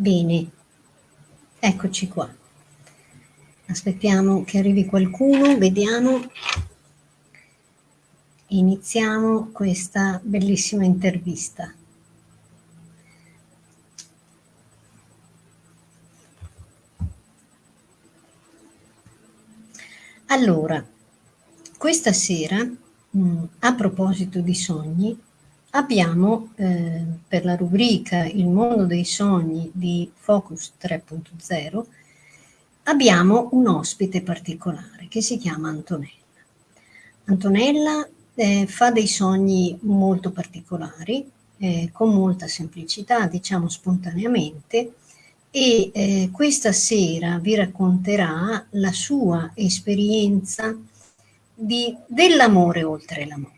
Bene, eccoci qua. Aspettiamo che arrivi qualcuno, vediamo. Iniziamo questa bellissima intervista. Allora, questa sera, mm, a proposito di sogni, abbiamo eh, per la rubrica Il mondo dei sogni di Focus 3.0 abbiamo un ospite particolare che si chiama Antonella. Antonella eh, fa dei sogni molto particolari, eh, con molta semplicità, diciamo spontaneamente, e eh, questa sera vi racconterà la sua esperienza dell'amore oltre l'amore.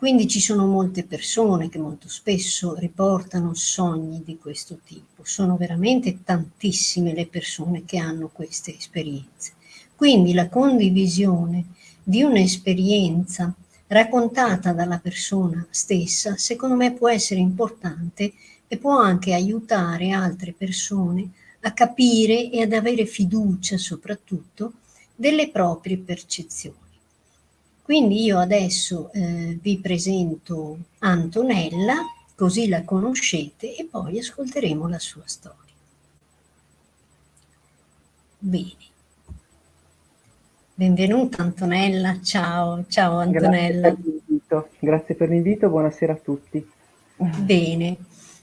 Quindi ci sono molte persone che molto spesso riportano sogni di questo tipo. Sono veramente tantissime le persone che hanno queste esperienze. Quindi la condivisione di un'esperienza raccontata dalla persona stessa, secondo me può essere importante e può anche aiutare altre persone a capire e ad avere fiducia soprattutto delle proprie percezioni. Quindi io adesso eh, vi presento Antonella, così la conoscete e poi ascolteremo la sua storia. Bene. Benvenuta Antonella, ciao, ciao Antonella. Grazie per Grazie per l'invito, buonasera a tutti. Bene,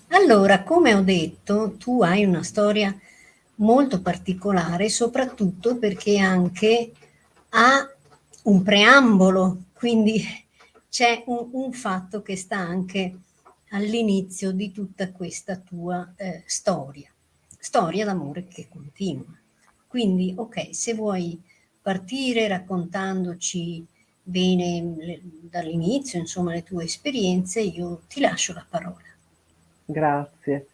allora come ho detto tu hai una storia molto particolare soprattutto perché anche ha un preambolo, quindi c'è un, un, fatto che sta anche all'inizio di tutta questa tua eh, storia, storia d'amore che continua. Quindi, ok, se vuoi partire raccontandoci bene dall'inizio, insomma, le tue esperienze, io ti lascio la parola. Grazie.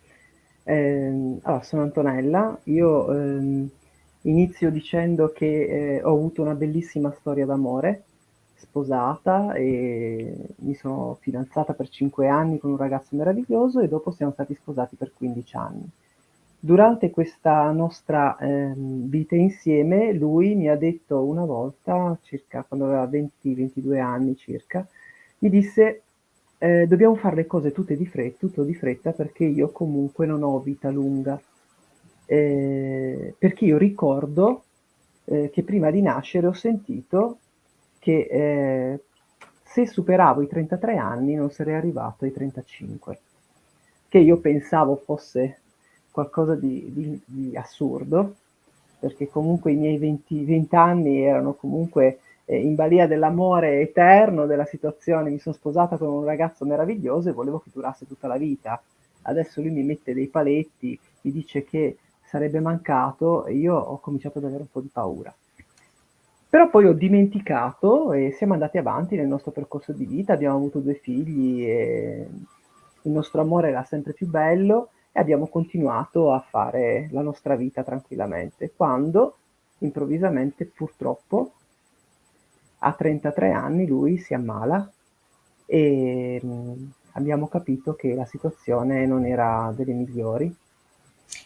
Eh, allora, sono Antonella, io... Ehm Inizio dicendo che eh, ho avuto una bellissima storia d'amore, sposata e mi sono fidanzata per 5 anni con un ragazzo meraviglioso e dopo siamo stati sposati per 15 anni. Durante questa nostra eh, vita insieme lui mi ha detto una volta, circa quando aveva 20-22 anni circa, mi disse eh, dobbiamo fare le cose tutte di fretta, tutto di fretta perché io comunque non ho vita lunga eh, perché io ricordo eh, che prima di nascere ho sentito che eh, se superavo i 33 anni non sarei arrivato ai 35, che io pensavo fosse qualcosa di, di, di assurdo, perché comunque i miei 20, 20 anni erano comunque eh, in balia dell'amore eterno, della situazione, mi sono sposata con un ragazzo meraviglioso e volevo che durasse tutta la vita. Adesso lui mi mette dei paletti, mi dice che sarebbe mancato io ho cominciato ad avere un po' di paura. Però poi ho dimenticato e siamo andati avanti nel nostro percorso di vita, abbiamo avuto due figli e il nostro amore era sempre più bello e abbiamo continuato a fare la nostra vita tranquillamente. Quando improvvisamente, purtroppo, a 33 anni lui si ammala e mh, abbiamo capito che la situazione non era delle migliori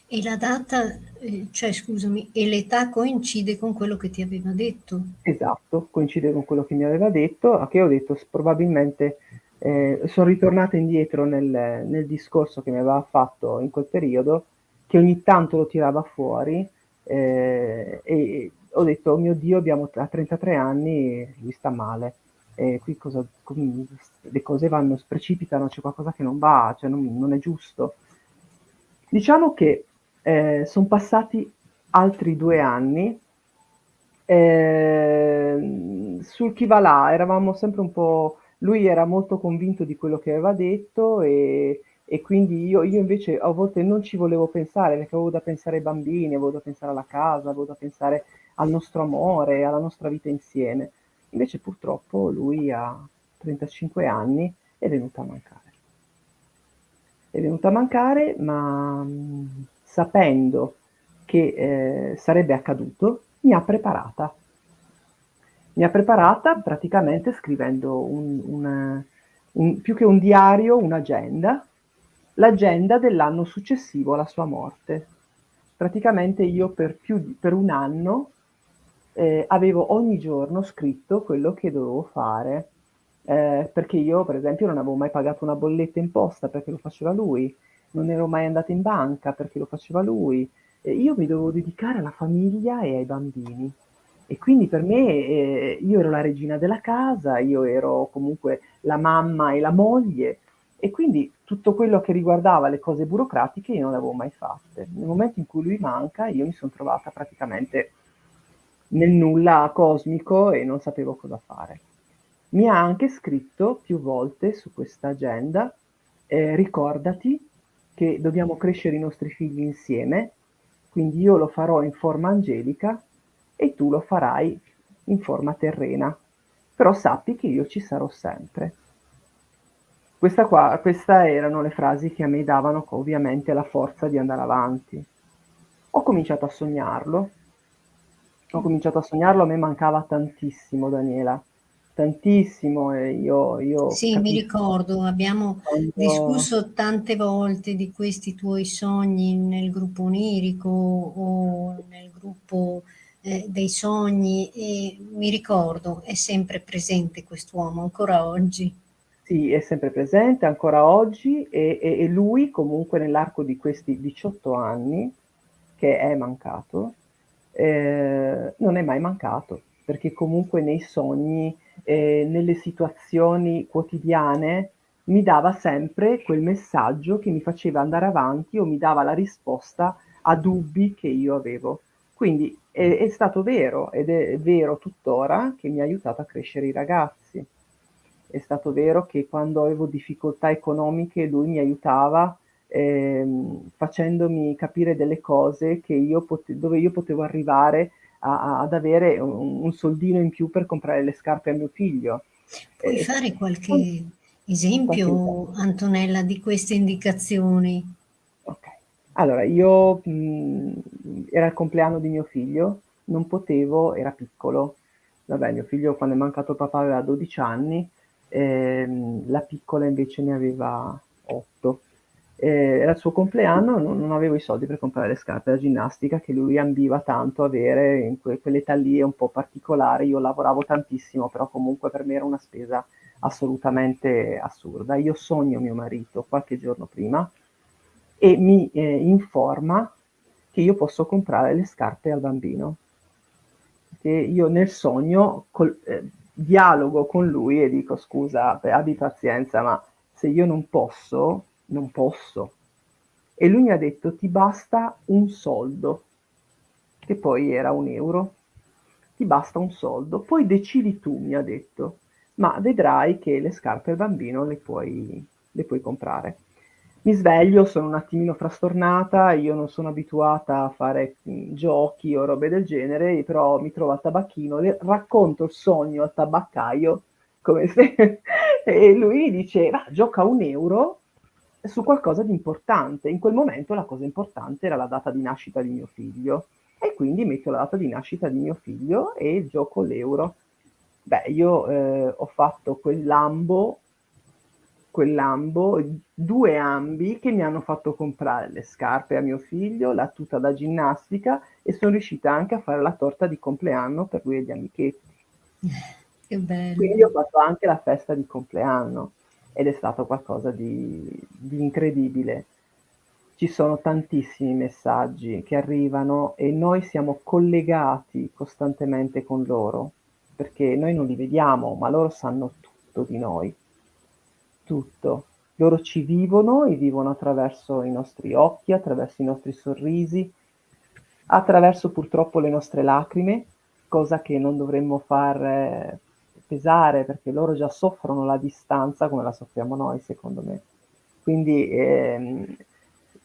e la data, eh, cioè scusami, e l'età coincide con quello che ti aveva detto? Esatto, coincide con quello che mi aveva detto, a che ho detto probabilmente eh, sono ritornata indietro nel, nel, discorso che mi aveva fatto in quel periodo, che ogni tanto lo tirava fuori eh, e ho detto, oh mio Dio, abbiamo a 33 anni, lui sta male, e qui cosa, le cose vanno, precipitano, c'è qualcosa che non va, cioè non, non è giusto. Diciamo che eh, sono passati altri due anni. Eh, sul chi va là eravamo sempre un po'... Lui era molto convinto di quello che aveva detto e, e quindi io, io, invece a volte non ci volevo pensare perché avevo da pensare ai bambini, avevo da pensare alla casa, avevo da pensare al nostro amore, alla nostra vita insieme. Invece purtroppo lui a 35 anni è venuto a mancare. È venuto a mancare, ma sapendo che eh, sarebbe accaduto, mi ha preparata. Mi ha preparata praticamente scrivendo un, un, un, più che un diario, un'agenda, l'agenda dell'anno successivo alla sua morte. Praticamente io per più di per un anno, ehm, avevo ogni giorno scritto quello che dovevo fare, ehm, perché io per esempio non avevo mai pagato una bolletta in posta perché lo faceva lui, non ero mai andata in banca perché lo faceva lui, e io mi dovevo dedicare alla famiglia e ai bambini. E quindi per me, ehm, io ero la regina della casa, io ero comunque la mamma e la moglie, e quindi tutto quello che riguardava le cose burocratiche io non le avevo mai fatte. Nel momento in cui lui manca, io mi son trovata praticamente nel nulla cosmico e non sapevo cosa fare. Mi ha anche scritto più volte su questa agenda, ehm, ricordati che dobbiamo crescere i nostri figli insieme, quindi io lo farò in forma angelica e tu lo farai in forma terrena. Però sappi che io ci sarò sempre. Questa qua questa erano le frasi che a me davano ovviamente la forza di andare avanti. Ho cominciato a sognarlo. Ho cominciato a sognarlo, a me mancava tantissimo Daniela, tantissimo e io io Sì, mi ricordo, abbiamo quando discusso tante volte di questi tuoi sogni nel gruppo onirico o nel gruppo, ehm, dei sogni e mi ricordo, è sempre presente quest'uomo ancora oggi. Sì, è sempre presente ancora oggi e e e lui comunque nell'arco di questi 18 anni che è mancato, ehm, non è mai mancato, perché comunque nei sogni, ehm, nelle situazioni quotidiane mi dava sempre quel messaggio che mi faceva andare avanti o mi dava la risposta a dubbi che io avevo. Quindi è è stato vero ed è vero tuttora che mi ha aiutato a crescere i ragazzi. È stato vero che quando avevo difficoltà economiche lui mi aiutava, ehm, facendomi capire delle cose io dove io potevo arrivare a ad avere un un soldino in più per comprare le scarpe a mio figlio. Puoi E fare qualche qualche esempio, esempio. Antonella, di queste indicazioni? Okay. Allora io mhmm, era il compleanno di mio figlio, non potevo era piccolo. Vabbè, mio figlio quando è mancato il papà aveva 12 anni, ehm, la piccola invece ne aveva 8. Ehm, era il suo compleanno, non non avevo i soldi per comprare le scarpe da ginnastica che lui ambiva tanto avere in que quell'età lì un po' particolare. Io lavoravo tantissimo, però comunque per me era una spesa assolutamente assurda. Io sogno mio marito qualche giorno prima e mi, ehm, informa che io posso comprare le scarpe al bambino. Che io nel sogno col ehm, dialogo con lui e dico: "Scusa, abbi pazienza, ma se io non posso, non posso". E lui mi ha detto: "Ti basta un soldo", che poi era 1 €. "Ti basta un soldo, poi decidi tu", mi ha detto, "ma vedrai che le scarpe al bambino le puoi le puoi comprare". Mi sveglio, sono un attimino frastornata, io non sono abituata a fare, mhmm, giochi o robe del genere, però mi trovo al tabacchino, le racconto il sogno al tabaccaio come se e lui dice: "Va, gioca 1 € su qualcosa di importante". In quel momento la cosa importante era la data di nascita di mio figlio e quindi metto la data di nascita di mio figlio e gioco l'euro. Beh, io, ehm, ho fatto quel lambo quel lambo, 2 ambi che mi hanno fatto comprare le scarpe a mio figlio, la tuta da ginnastica e son riuscita anche a fare la torta di compleanno per lui e gli amichetti. Che Quindi ho bello. fatto anche la festa di compleanno ed è stato qualcosa di di incredibile. Ci sono tantissimi messaggi che arrivano e noi siamo collegati costantemente con loro, perché noi non li vediamo, ma loro sanno tutto di noi. Tutto. Loro ci vivono e vivono attraverso i nostri occhi, attraverso i nostri sorrisi, attraverso purtroppo le nostre lacrime, cosa che non dovremmo far pesare, perché loro già soffrono la distanza come la soffriamo noi secondo me. Quindi, ehm,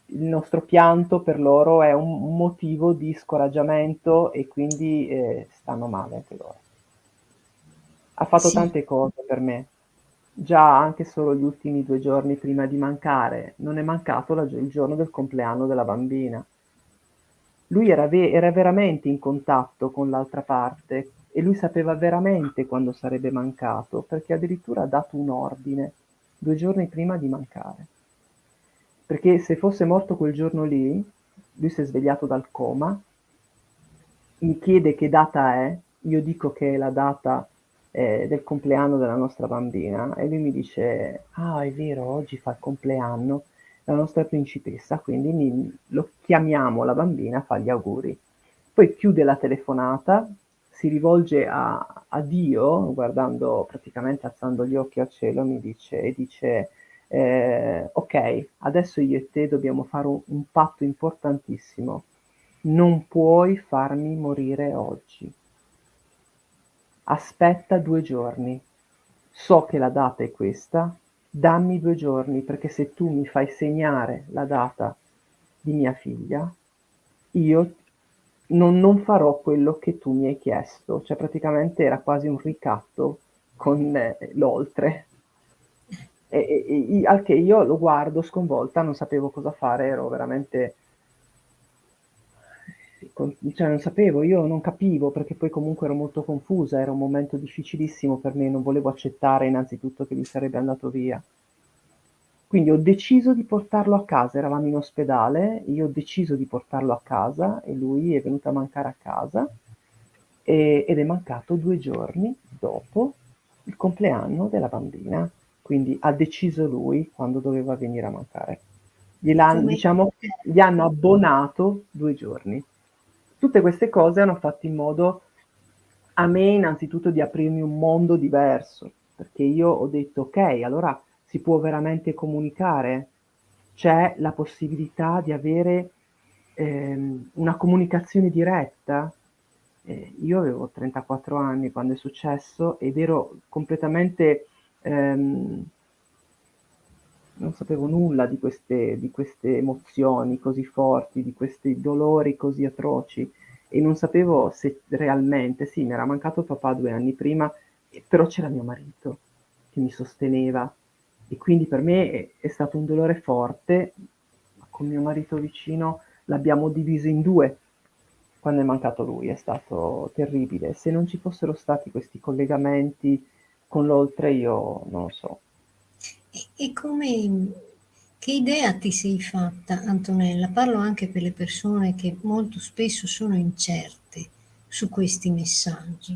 il nostro pianto per loro è un motivo di scoraggiamento e quindi, ehm, stanno male anche loro. Ha fatto Sì. tante cose per me. Già anche solo gli ultimi 2 giorni prima di mancare, non è mancato la il giorno del compleanno della bambina. Lui era ve era veramente in contatto con l'altra parte e lui sapeva veramente quando sarebbe mancato, perché addirittura ha dato un ordine 2 giorni prima di mancare. perché se fosse morto quel giorno lì, lui si è svegliato dal coma, mi chiede che data è, io dico che è la data eh, del compleanno della nostra bambina e lui mi dice, ah è vero, oggi fa il compleanno la nostra principessa, quindi mi, lo chiamiamo la bambina a fare gli auguri. Poi chiude la telefonata, si rivolge a, a Dio, guardando praticamente alzando gli occhi al cielo, mi dice, e dice, eh, ok, adesso io e te dobbiamo fare un, un patto importantissimo, non puoi farmi morire oggi. Aspetta due giorni. So che la data è questa, dammi due giorni perché se tu mi fai segnare la data di mia figlia, io non, non farò quello che tu mi hai chiesto. Cioè praticamente era quasi un ricatto con eh, l'oltre. E, e, e, al che io lo guardo sconvolta, non sapevo cosa fare, ero veramente cioè non sapevo, io non capivo perché poi comunque ero molto confusa, era un momento difficilissimo per me, non volevo accettare innanzitutto che lui sarebbe andato via. Quindi ho deciso di portarlo a casa, eravamo in ospedale, io ho deciso di portarlo a casa e lui è venuto a mancare a casa e, ed è mancato due giorni dopo il compleanno della bambina. Quindi ha deciso lui quando doveva venire a mancare. Gliel'hanno, diciamo, gli hanno abbonato due giorni. Tutte queste cose hanno fatto in modo a me innanzitutto di aprirmi un mondo diverso, perché io ho detto ok, allora si può veramente comunicare, c'è la possibilità di avere ehm, una comunicazione diretta. Eh, io avevo 34 anni quando è successo ed ero completamente ehm, non sapevo nulla di queste, di queste emozioni così forti, di questi dolori così atroci e non sapevo se realmente, sì, mi era mancato papà due anni prima, però c'era mio marito che mi sosteneva e quindi per me è, è stato un dolore forte, con mio marito vicino l'abbiamo diviso in due quando è mancato lui, è stato terribile. Se non ci fossero stati questi collegamenti con l'oltre io non lo so, e, come, che idea ti sei fatta, Antonella? Parlo anche per le persone che molto spesso sono incerte su questi messaggi.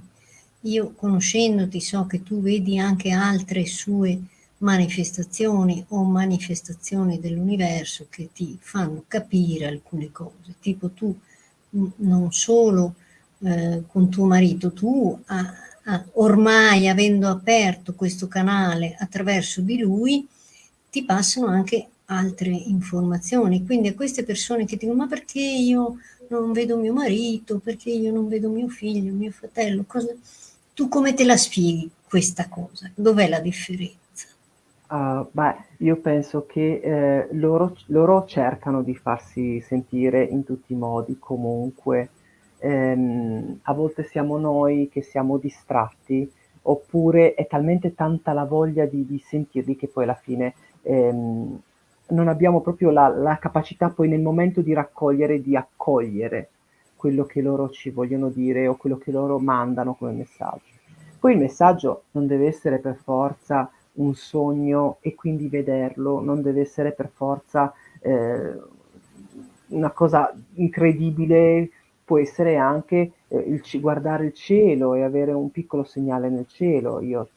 Io conoscendoti so che tu vedi anche altre sue manifestazioni o manifestazioni dell'universo che ti fanno capire alcune cose, tipo tu non solo eh, con tuo marito, tu a, ah, ormai avendo aperto questo canale attraverso di lui, ti passano anche altre informazioni. Quindi a queste persone che dicono ma perché io non vedo mio marito, perché io non vedo mio figlio, mio fratello, cosa... tu come te la spieghi questa cosa? Dov'è la differenza? Uh, beh, io penso che eh, loro, loro cercano di farsi sentire in tutti i modi comunque, ehm, a volte siamo noi che siamo distratti, oppure è talmente tanta la voglia di, di sentirli che poi alla fine ehm, non abbiamo proprio la, la, capacità poi nel momento di raccogliere, di accogliere quello che loro ci vogliono dire o quello che loro mandano come messaggio. Poi il messaggio non deve essere per forza un sogno e quindi vederlo, non deve essere per forza eh, una cosa incredibile può essere anche eh, il guardare il cielo e avere un piccolo segnale nel cielo. Io,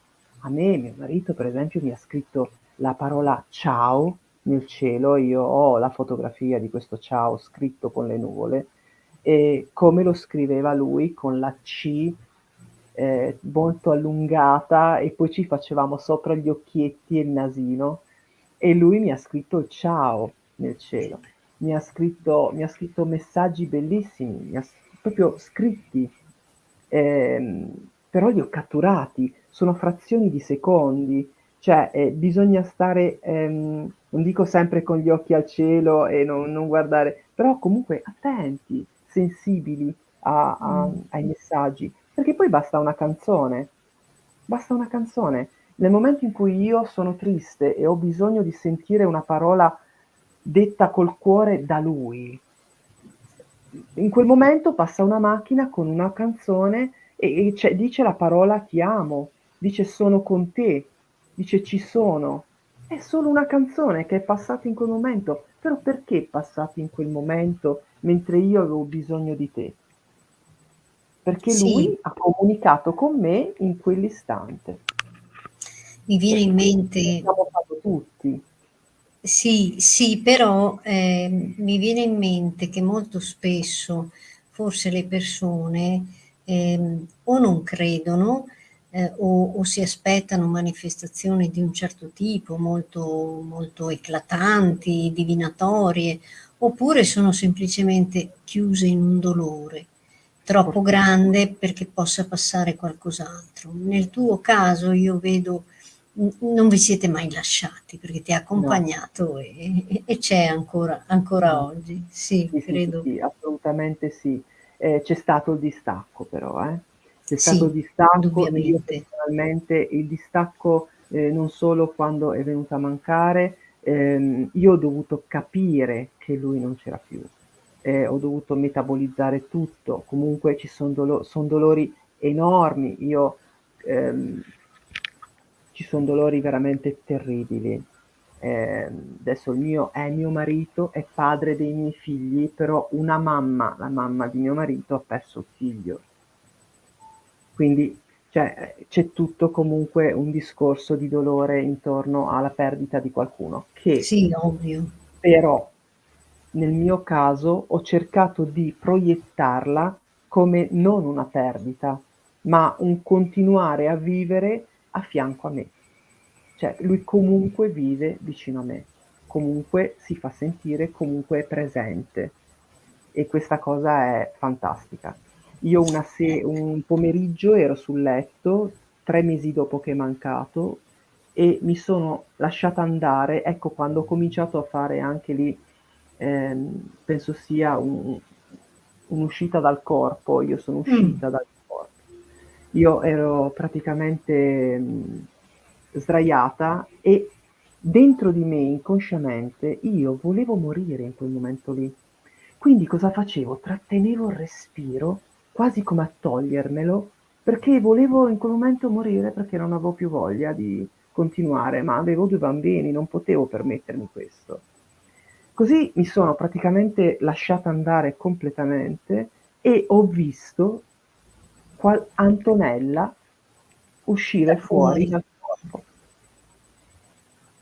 a me, mio marito, per esempio, mi ha scritto la parola ciao nel cielo, io ho la fotografia di questo ciao scritto con le nuvole e come lo scriveva lui con la C eh, molto allungata e poi ci facevamo sopra gli occhietti e il nasino. E lui mi ha scritto ciao nel cielo. Mi ha scritto, mi ha scritto messaggi bellissimi, mi ha proprio scritti, ehm, però li ho catturati, sono frazioni di secondi, cioè eh, bisogna stare, ehm, non dico sempre con gli occhi al cielo e non, non guardare, però comunque attenti, sensibili a, a, mm. ai messaggi, perché poi basta una canzone, basta una canzone. Nel momento in cui io sono triste e ho bisogno di sentire una parola detta col cuore da lui. In quel momento passa una macchina con una canzone e, e dice la parola ti amo, dice sono con te, dice ci sono. È solo una canzone che è passata in quel momento, però perché è passata in quel momento mentre io avevo bisogno di te? Perché Sì. lui ha comunicato con me in quell'istante. Mi viene in mente L'abbiamo fatto tutti. Sì, sì, però eh, mi viene in mente che molto spesso forse le persone ehm, o non credono eh, o, o si aspettano manifestazioni di un certo tipo, molto, molto eclatanti, divinatorie, oppure sono semplicemente chiuse in un dolore troppo grande perché possa passare qualcos'altro. Nel tuo caso io vedo non vi siete mai lasciati perché ti ha accompagnato No. e, e, c'è ancora, ancora oggi. Sì, Sì, credo. sì, sì, assolutamente sì. Eh, c'è stato il distacco però, eh. C'è stato il distacco, io personalmente il distacco eh, non solo quando è venuto a mancare, ehm, io ho dovuto capire che lui non c'era più, eh, ho dovuto metabolizzare tutto, comunque ci sono dolo son dolori enormi, io ehm, ci sono dolori veramente terribili. Eh, adesso il mio è mio marito, è padre dei miei figli, però una mamma, la mamma di mio marito, ha perso il figlio. Quindi cioè, c'è tutto comunque un discorso di dolore intorno alla perdita di qualcuno, che Sì, ovvio. però nel mio caso ho cercato di proiettarla come non una perdita, ma un continuare a vivere a fianco a me. Cioè, lui comunque vive vicino a me, comunque si fa sentire, comunque è presente. E questa cosa è fantastica. Io se- un pomeriggio ero sul letto, tre mesi dopo che è mancato, e mi sono lasciata andare, ecco quando ho cominciato a fare anche lì, ehm, penso sia un, un'uscita dal corpo, io sono uscita mm. dal corpo. Io ero praticamente mh, sdraiata e dentro di me inconsciamente io volevo morire in quel momento lì. Quindi cosa facevo? Trattenevo il respiro quasi come a togliermelo perché volevo in quel momento morire perché non avevo più voglia di continuare, ma avevo due bambini, non potevo permettermi questo. Così mi sono praticamente lasciata andare completamente e ho visto Antonella uscire fuori dal corpo.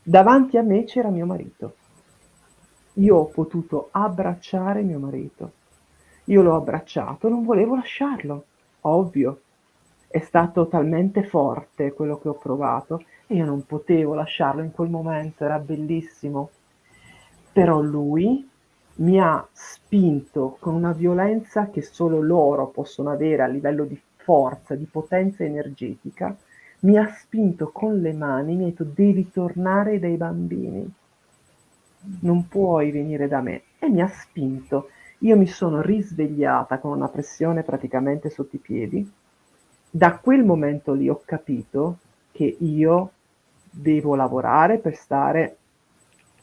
Davanti a me c'era mio marito. Io ho potuto abbracciare mio marito. Io l'ho abbracciato, non volevo lasciarlo, ovvio. È stato talmente forte quello che ho provato e io non potevo lasciarlo in quel momento, era bellissimo. Però lui mi ha spinto con una violenza che solo loro possono avere a livello di forza, di potenza energetica, mi ha spinto con le mani, mi ha detto devi tornare dai bambini, non puoi venire da me. E mi ha spinto. Io mi sono risvegliata con una pressione praticamente sotto i piedi. Da quel momento lì ho capito che io devo lavorare per stare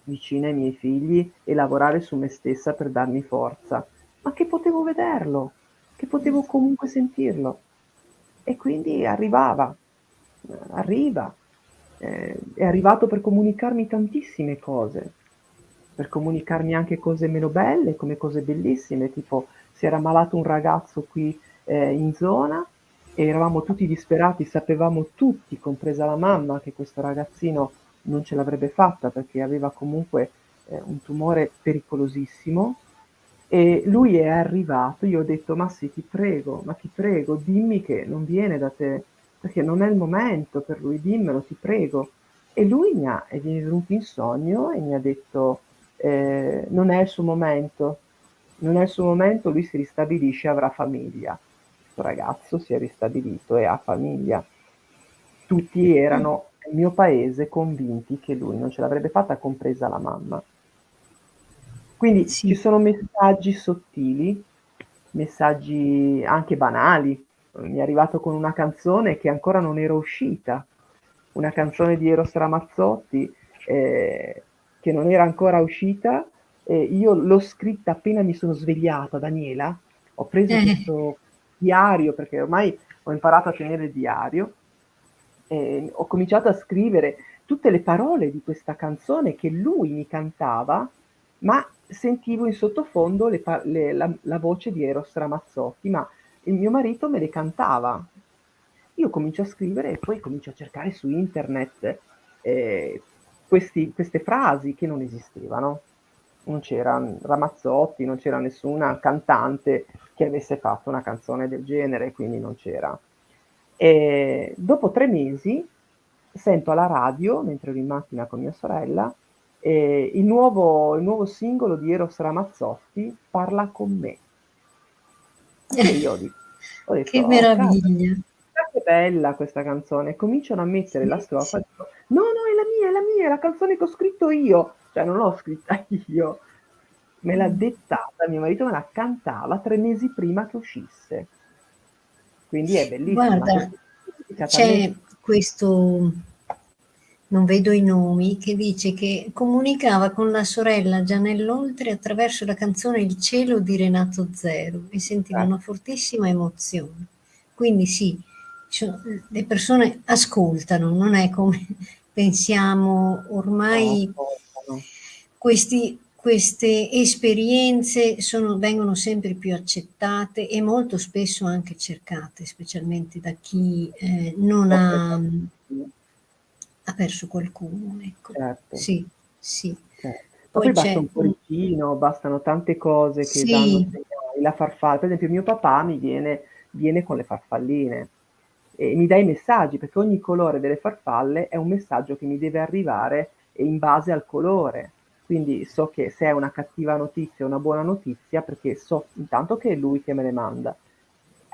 vicina ai miei figli e lavorare su me stessa per darmi forza, ma che potevo vederlo, che potevo comunque sentirlo. E quindi arrivava, arriva, eh, è arrivato per comunicarmi tantissime cose, per comunicarmi anche cose meno belle come cose bellissime, tipo si era malato un ragazzo qui eh, in zona e eravamo tutti disperati, sapevamo tutti, compresa la mamma, che questo ragazzino non ce l'avrebbe fatta perché aveva comunque eh, un tumore pericolosissimo e lui è arrivato, io ho detto ma sì ti prego, ma ti prego dimmi che non viene da te perché non è il momento per lui, dimmelo ti prego e lui mi ha, è venuto in sogno e mi ha detto eh, non è il suo momento, non è il suo momento, lui si ristabilisce, avrà famiglia. Questo ragazzo si è ristabilito e ha famiglia. Tutti erano nel mio paese convinti che lui non ce l'avrebbe fatta, compresa la mamma. Quindi sì. ci sono messaggi sottili, messaggi anche banali. Mi è arrivato con una canzone che ancora non era uscita, una canzone di Eros Ramazzotti eh, che non era ancora uscita. Eh, io l'ho scritta appena mi sono svegliata, Daniela. Ho preso eh. questo diario perché ormai ho imparato a tenere il diario. Eh, ho cominciato a scrivere tutte le parole di questa canzone che lui mi cantava, ma sentivo in sottofondo le le la la voce di Eros Ramazzotti, ma il mio marito me le cantava. Io comincio a scrivere e poi comincio a cercare su internet, ehm, questi queste frasi che non esistevano. Non c'era Ramazzotti, non c'era nessuna cantante che avesse fatto una canzone del genere, quindi non c'era. E dopo 3 mesi sento alla radio, mentre ero in macchina con mia sorella, ehm, il nuovo il nuovo singolo di Eros Ramazzotti, "Parla con me". E io dico ho detto: Che "Oh meraviglia! chissà che bella questa canzone". Cominciano a mettere la Sì, strofa, sì. dico: "No, no, è la mia, è la mia, è la canzone che ho scritto io". Cioè non l'ho scritta io, me l'ha Mh. dettata, mio marito me la cantava 3 mesi prima che uscisse. Quindi è bellissima, Guarda, c'è questo non vedo i nomi, che dice che comunicava con la sorella già nell'oltre attraverso la canzone "Il cielo" di Renato Zero e sentiva Eh. una fortissima emozione. Quindi sì, le persone ascoltano, non è come pensiamo No, ormai ascoltano. questi queste esperienze sono vengono sempre più accettate e molto spesso anche cercate, specialmente da chi, ehm, non ha ha perso qualcuno, ecco. Certo. Sì, sì. Cer ma Poi poi basta un cuoricino, bastano tante cose che danno Sì. segnali, la farfalla per esempio mio papà mi viene viene con le farfalline e mi dà i messaggi, perché ogni colore delle farfalle è un messaggio che mi deve arrivare in base al colore. Quindi so che se è una cattiva notizia o una buona notizia, perché so intanto che è lui che me le manda.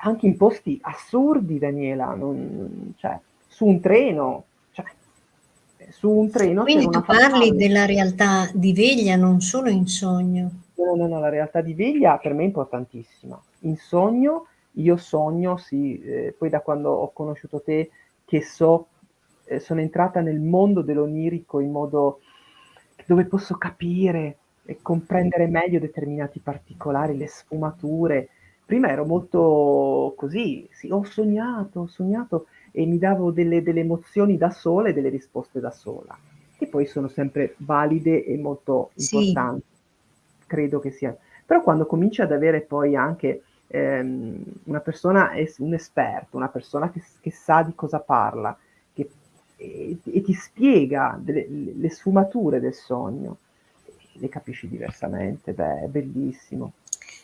Anche in posti assurdi Daniela, non cioè su un treno, cioè su un treno Quindi tu parli farfalla. della realtà di veglia, non solo in sogno. No, no, no, la realtà di veglia per me è importantissima. In sogno io sogno sì, ehm, poi da quando ho conosciuto te che so ehm, sono entrata nel mondo dell'onirico in modo dove posso capire e comprendere meglio determinati particolari, le sfumature. Prima ero molto così, sì, ho sognato, ho sognato e mi davo delle delle emozioni da sola e delle risposte da sola, che poi sono sempre valide e molto Sì. importanti. Credo che sia però quando cominci ad avere poi anche, ehm, una persona es un esperto, una persona che s che sa di cosa parla, e e ti spiega delle le sfumature del sogno, le capisci diversamente, beh, è bellissimo.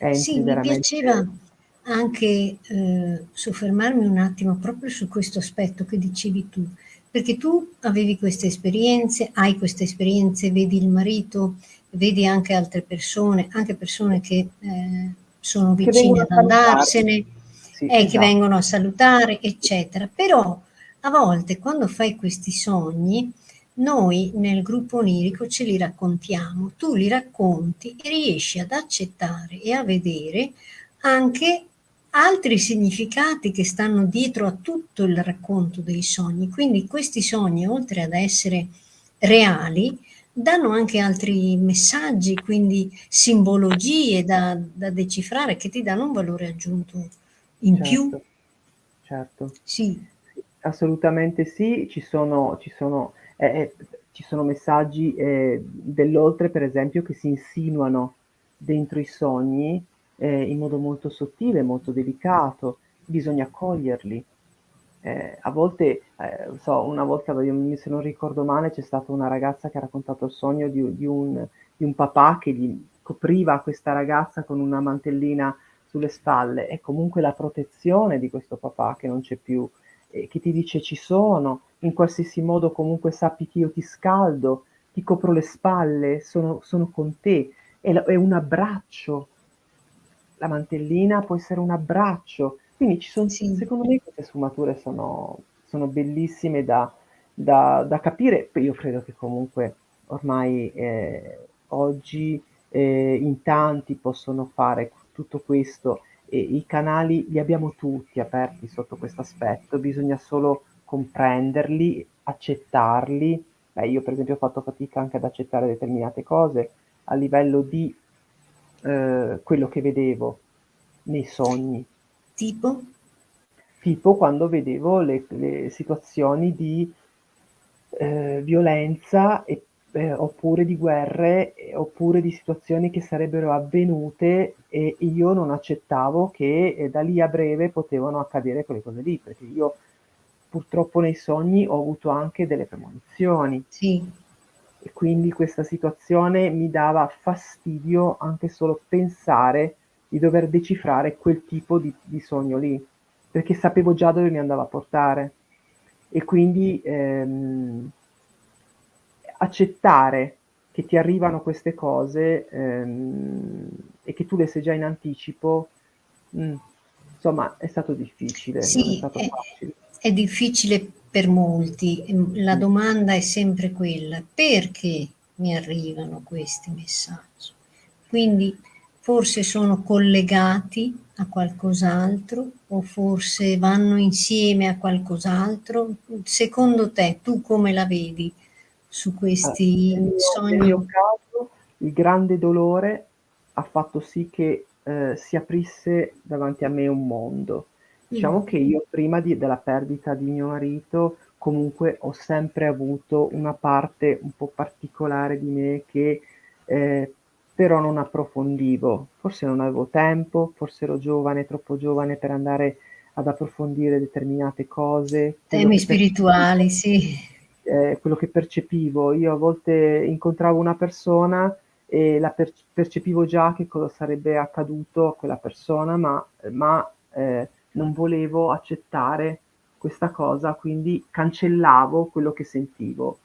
Sì, Entri mi piaceva veramente anche, uhm, soffermarmi un attimo proprio su questo aspetto che dicevi tu, perché tu avevi queste esperienze, hai queste esperienze, vedi il marito, vedi anche altre persone, anche persone che, ehm, sono Che vicine a ad andarsene, Sì, eh, che esatto. vengono a salutare, eccetera. Però a volte quando fai questi sogni, noi nel gruppo onirico ce li raccontiamo, tu li racconti e riesci ad accettare e a vedere anche altri significati che stanno dietro a tutto il racconto dei sogni. Quindi questi sogni, oltre ad essere reali, danno anche altri messaggi, quindi simbologie da da decifrare che ti danno un valore aggiunto in più. Certo, certo. Sì. Assolutamente sì. Ci sono ci sono eh, eh, ci sono messaggi, ehm, dell'oltre per esempio che si insinuano dentro i sogni, ehm, in modo molto sottile, molto delicato, bisogna coglierli. Ehm, a volte, non so, una volta se non ricordo male, c'è stata una ragazza che ha raccontato il sogno di di un di un papà che gli copriva questa ragazza con una mantellina sulle spalle. È comunque la protezione di questo papà che non c'è più e che ti dice: "Ci sono, in qualsiasi modo comunque sappi che io ti scaldo, ti copro le spalle, sono sono con te". È è un abbraccio. La mantellina può essere un abbraccio. Quindi ci son Sì. secondo me queste sfumature sono sono bellissime da da da capire. Io credo che comunque ormai, ehm, oggi, ehm, in tanti possono fare tutto questo e i canali li abbiamo tutti aperti sotto questo aspetto, bisogna solo comprenderli, accettarli. Beh, io per esempio ho fatto fatica anche ad accettare determinate cose a livello di, uhm, quello che vedevo nei sogni. Tipo? Tipo quando vedevo le le situazioni di eh, violenza e, eh, oppure di guerre oppure di situazioni che sarebbero avvenute e io non accettavo che eh, da lì a breve potevano accadere quelle cose lì, perché io purtroppo nei sogni ho avuto anche delle premonizioni. Sì. E quindi questa situazione mi dava fastidio anche solo pensare di dover decifrare quel tipo di, di sogno lì, perché sapevo già dove mi andava a portare. E quindi ehm, accettare che ti arrivano queste cose ehm, e che tu le sai già in anticipo, mh, mm, insomma, è stato difficile, sì, è stato è. È difficile per molti. La mm. domanda è sempre quella, perché mi arrivano questi messaggi? Quindi forse sono collegati a qualcos'altro o forse vanno insieme a qualcos'altro? Secondo te, tu come la vedi su questi allora, sogni? Nel mio caso, il grande dolore ha fatto sì che eh, si aprisse davanti a me un mondo. Diciamo mm. che io prima di, della perdita di mio marito comunque ho sempre avuto una parte un po' particolare di me che eh, però non approfondivo, forse non avevo tempo, forse ero giovane, troppo giovane per andare ad approfondire determinate cose. Temi spirituali, sì. Eh, quello che percepivo, io a volte incontravo una persona e la per- percepivo già che cosa sarebbe accaduto a quella persona, ma, ma eh, non volevo accettare questa cosa, quindi cancellavo quello che sentivo.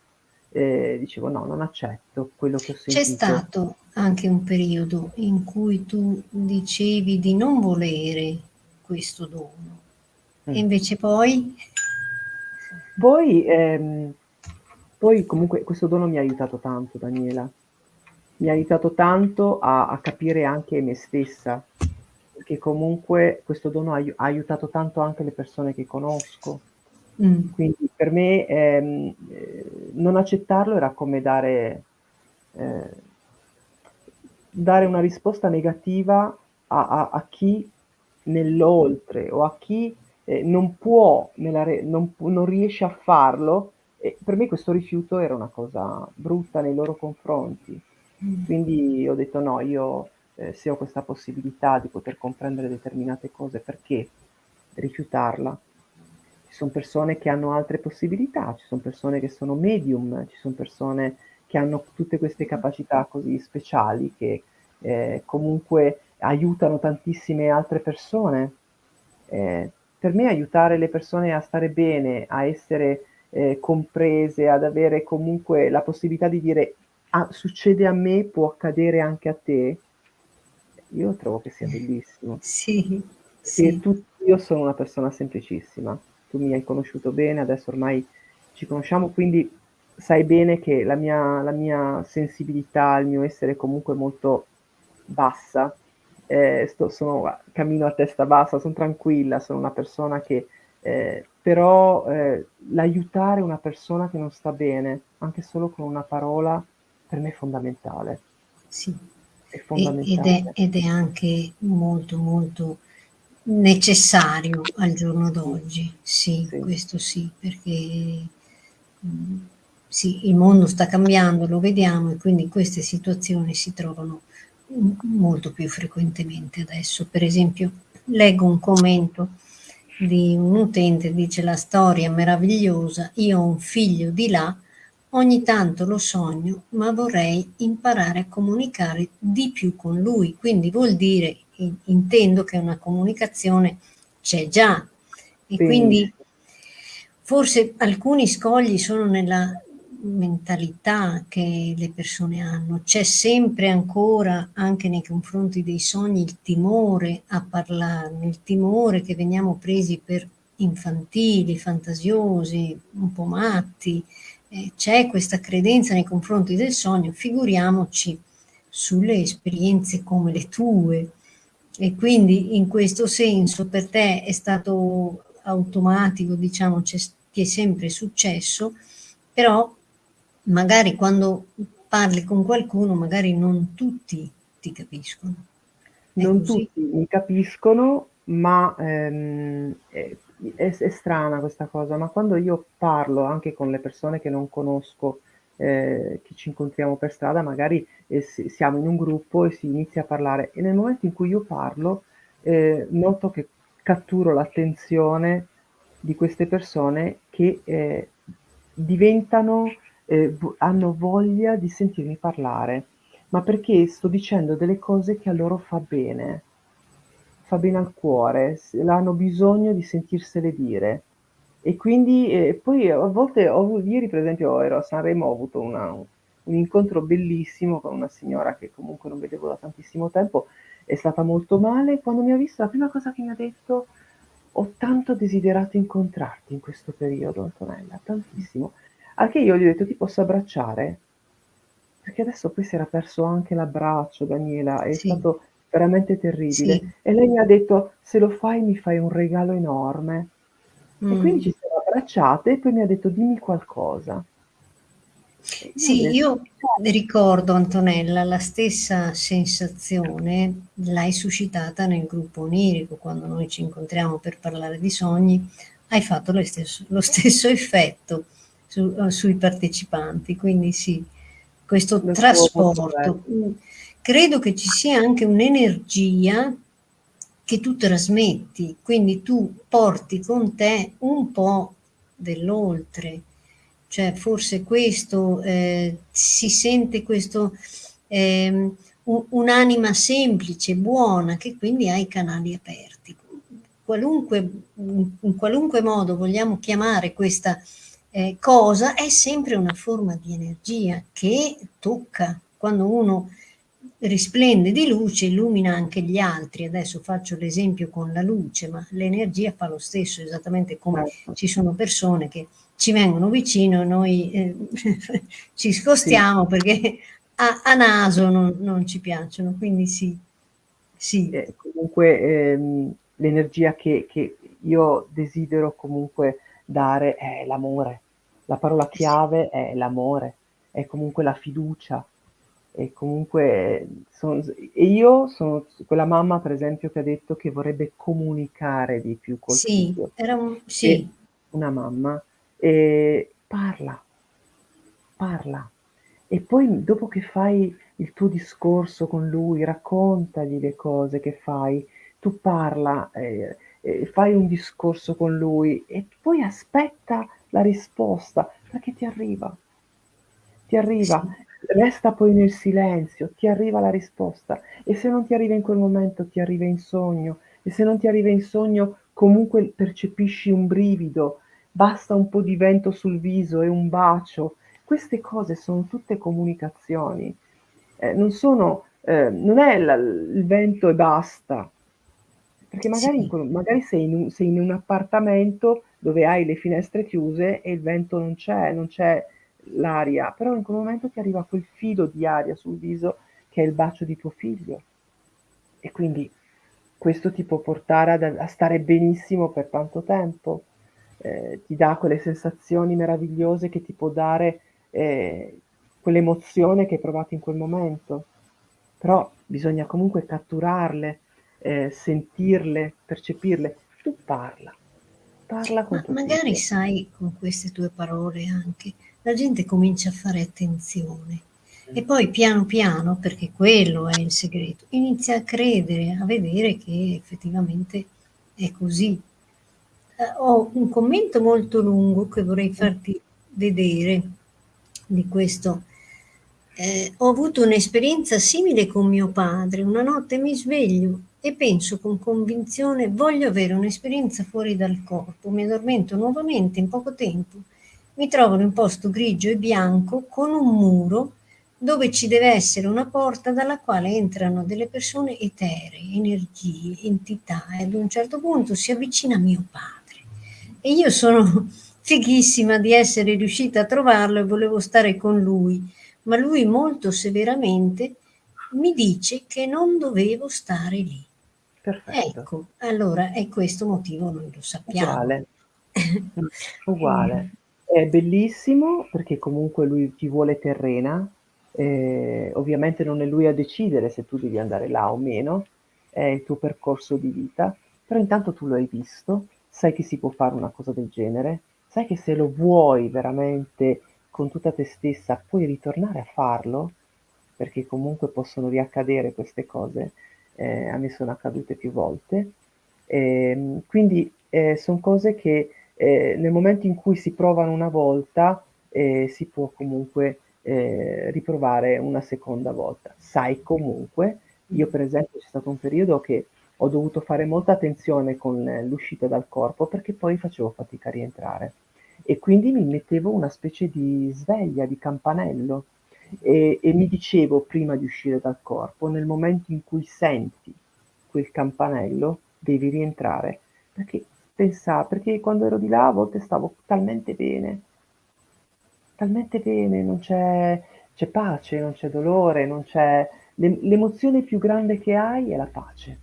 Eh, dicevo no, non accetto quello che ho sentito. C'è stato anche un periodo in cui tu dicevi di non volere questo dono mm. e invece poi... Poi, ehm, poi comunque questo dono mi ha aiutato tanto Daniela, mi ha aiutato tanto a, a capire anche me stessa, perché comunque questo dono ha, ha aiutato tanto anche le persone che conosco. Mm. Quindi per me ehm, eh, non accettarlo era come dare, eh, dare una risposta negativa a, a, a chi nell'oltre o a chi eh, non può, non, non, riesce a farlo. E per me questo rifiuto era una cosa brutta nei loro confronti. Mm. Quindi ho detto no, io eh, se ho questa possibilità di poter comprendere determinate cose, perché rifiutarla? Ci sono persone che hanno altre possibilità, ci sono persone che sono medium, ci sono persone che hanno tutte queste capacità così speciali che eh, comunque aiutano tantissime altre persone. Eh, per me aiutare le persone a stare bene, a essere eh, comprese, ad avere comunque la possibilità di dire ah, succede a me, può accadere anche a te, io trovo che sia bellissimo. Sì, sì. Tu, io sono una persona semplicissima, tu mi hai conosciuto bene, adesso ormai ci conosciamo, quindi sai bene che la mia, la mia sensibilità, il mio essere comunque molto bassa, eh, sto, sono, cammino a testa bassa, sono tranquilla, sono una persona che eh, però eh, l'aiutare una persona che non sta bene, anche solo con una parola, per me è fondamentale. Sì, è fondamentale. Ed è, ed è anche molto molto necessario al giorno d'oggi, sì, sì, questo sì, perché mm, sì, il mondo sta cambiando, lo vediamo e quindi queste situazioni si trovano molto più frequentemente adesso. Per esempio, leggo un commento di un utente, dice la storia meravigliosa, io ho un figlio di là Ogni tanto lo sogno, ma vorrei imparare a comunicare di più con lui, quindi vuol dire, intendo che una comunicazione c'è già e sì. quindi forse alcuni scogli sono nella mentalità che le persone hanno, c'è sempre ancora anche nei confronti dei sogni il timore a parlarne, il timore che veniamo presi per infantili, fantasiosi, un po' matti, eh, c'è questa credenza nei confronti del sogno, figuriamoci sulle esperienze come le tue. E quindi in questo senso per te è stato automatico, diciamo, ti è sempre successo, però magari quando parli con qualcuno, magari non tutti ti capiscono. È non così? tutti mi capiscono, ma ehm, eh, è è strana questa cosa, ma quando io parlo anche con le persone che non conosco, ehm, che ci incontriamo per strada, magari, s siamo in un gruppo e si inizia a parlare e nel momento in cui io parlo, ehm, noto che catturo l'attenzione di queste persone che, ehm, diventano v hanno voglia di sentirmi parlare, ma perché sto dicendo delle cose che a loro fa bene. Fa bene al cuore, hanno bisogno di sentirsele dire. E quindi e poi a volte ho ieri per esempio ero a Sanremo, ho avuto una un incontro bellissimo con una signora che comunque non vedevo da tantissimo tempo, è stata molto male, quando mi ha visto la prima cosa che mi ha detto: "Ho tanto desiderato incontrarti in questo periodo Antonella, tantissimo." Al che io gli ho detto: "Ti posso abbracciare?" Perché adesso poi si era perso anche l'abbraccio Daniela, è Sì. stato veramente terribile. Sì. E lei mi ha detto: "Se lo fai mi fai un regalo enorme." E quindi Mh. ci siamo abbracciate e poi mi ha detto: "Dimmi qualcosa." E io Sì, detto: io ricordo Antonella, la stessa sensazione l'hai suscitata nel gruppo onirico, quando noi ci incontriamo per parlare di sogni, hai fatto lo stesso lo stesso effetto su uhm, sui partecipanti. Quindi sì, questo Lo trasporto. bello. Mhmm, credo che ci sia anche un'energia che tu trasmetti, quindi tu porti con te un po' dell'oltre. Cioè forse questo, ehm, si sente questo, u un'anima semplice, buona, che quindi ha i canali aperti. Qualunque in qualunque modo vogliamo chiamare questa, ehm, cosa, è sempre una forma di energia che tocca. Quando uno risplende di luce, illumina anche gli altri. Adesso faccio l'esempio con la luce, ma l'energia fa lo stesso, esattamente come Certo. ci sono persone che ci vengono vicino e noi, ehm, ci Sì. spostiamo perché a a naso non non ci piacciono. Quindi sì, sì. E comunque, ehm, l'energia che che io desidero comunque dare è l'amore. La parola Eh chiave è l'amore, è comunque la fiducia, e comunque son s e io sono quella mamma per esempio che ha detto che vorrebbe comunicare di più col Sì, figlio. era un E sì. una mamma, ehm, parla. Parla. E poi dopo che fai il tuo discorso con lui, raccontagli le cose che fai, tu parla, ehm, e fai un discorso con lui e poi aspetta la risposta, perché ti arriva. Ti arriva. Resta poi nel silenzio, ti arriva la risposta e se non ti arriva in quel momento, ti arriva in sogno e se non ti arriva in sogno, comunque percepisci un brivido, basta un po' di vento sul viso e un bacio. Queste cose son tutte comunicazioni. Ehm, non sono ehm, non è la il vento e basta. Perché magari in Sì. magari sei in un sei in un appartamento dove hai le finestre chiuse e il vento non c'è, non c'è l'aria, però in quel momento ti arriva quel filo di aria sul viso che è il bacio di tuo figlio. E quindi questo ti può portare ad a stare benissimo per tanto tempo. Ehm, ti dà quelle sensazioni meravigliose che ti può dare, ehm, quell'emozione che hai provato in quel momento. Però bisogna comunque catturarle, ehm, sentirle, percepirle. Tu parla. Parla con Ma magari figlio. sai, con queste tue parole anche, la gente comincia a fare attenzione e poi piano piano, perché quello è il segreto, inizia a credere, a vedere che effettivamente è così. Ehm, ho un commento molto lungo che vorrei Mh. farti vedere di questo. Ehm, "Ho avuto un'esperienza simile con mio padre. Una notte mi sveglio e penso con convinzione: voglio avere un'esperienza fuori dal corpo. Mi addormento nuovamente in poco tempo. Mi trovo in un posto grigio e bianco con un muro dove ci deve essere una porta dalla quale entrano delle persone eteree, energie, entità e ad un certo punto si avvicina mio padre. E io sono fighissima di essere riuscita a trovarlo e volevo stare con lui, ma lui molto severamente mi dice che non dovevo stare lì." Perfetto. Ecco, allora è questo motivo noi lo sappiamo. Uguale. Uguale. È bellissimo perché comunque lui ti vuole terrena, ehm, ovviamente non è lui a decidere se tu devi andare là o meno, è il tuo percorso di vita, però intanto tu lo hai visto sai che si può fare una cosa del genere, sai che se lo vuoi veramente con tutta te stessa puoi ritornare a farlo, perché comunque possono riaccadere queste cose, eh, a me sono accadute più volte. Eh, quindi eh, sono cose che eh, nel momento in cui si provano una volta eh, si può comunque eh, riprovare una seconda volta. Sai comunque, io per esempio c'è stato un periodo che ho dovuto fare molta attenzione con l'uscita dal corpo perché poi facevo fatica a rientrare e quindi mi mettevo una specie di sveglia, di campanello e, e mi dicevo prima di uscire dal corpo, nel momento in cui senti quel campanello, devi rientrare perché pensavo, perché quando ero di là a volte stavo talmente bene, talmente bene, non c'è, c'è pace, non c'è dolore, non c'è... L'emozione più grande che hai è la pace.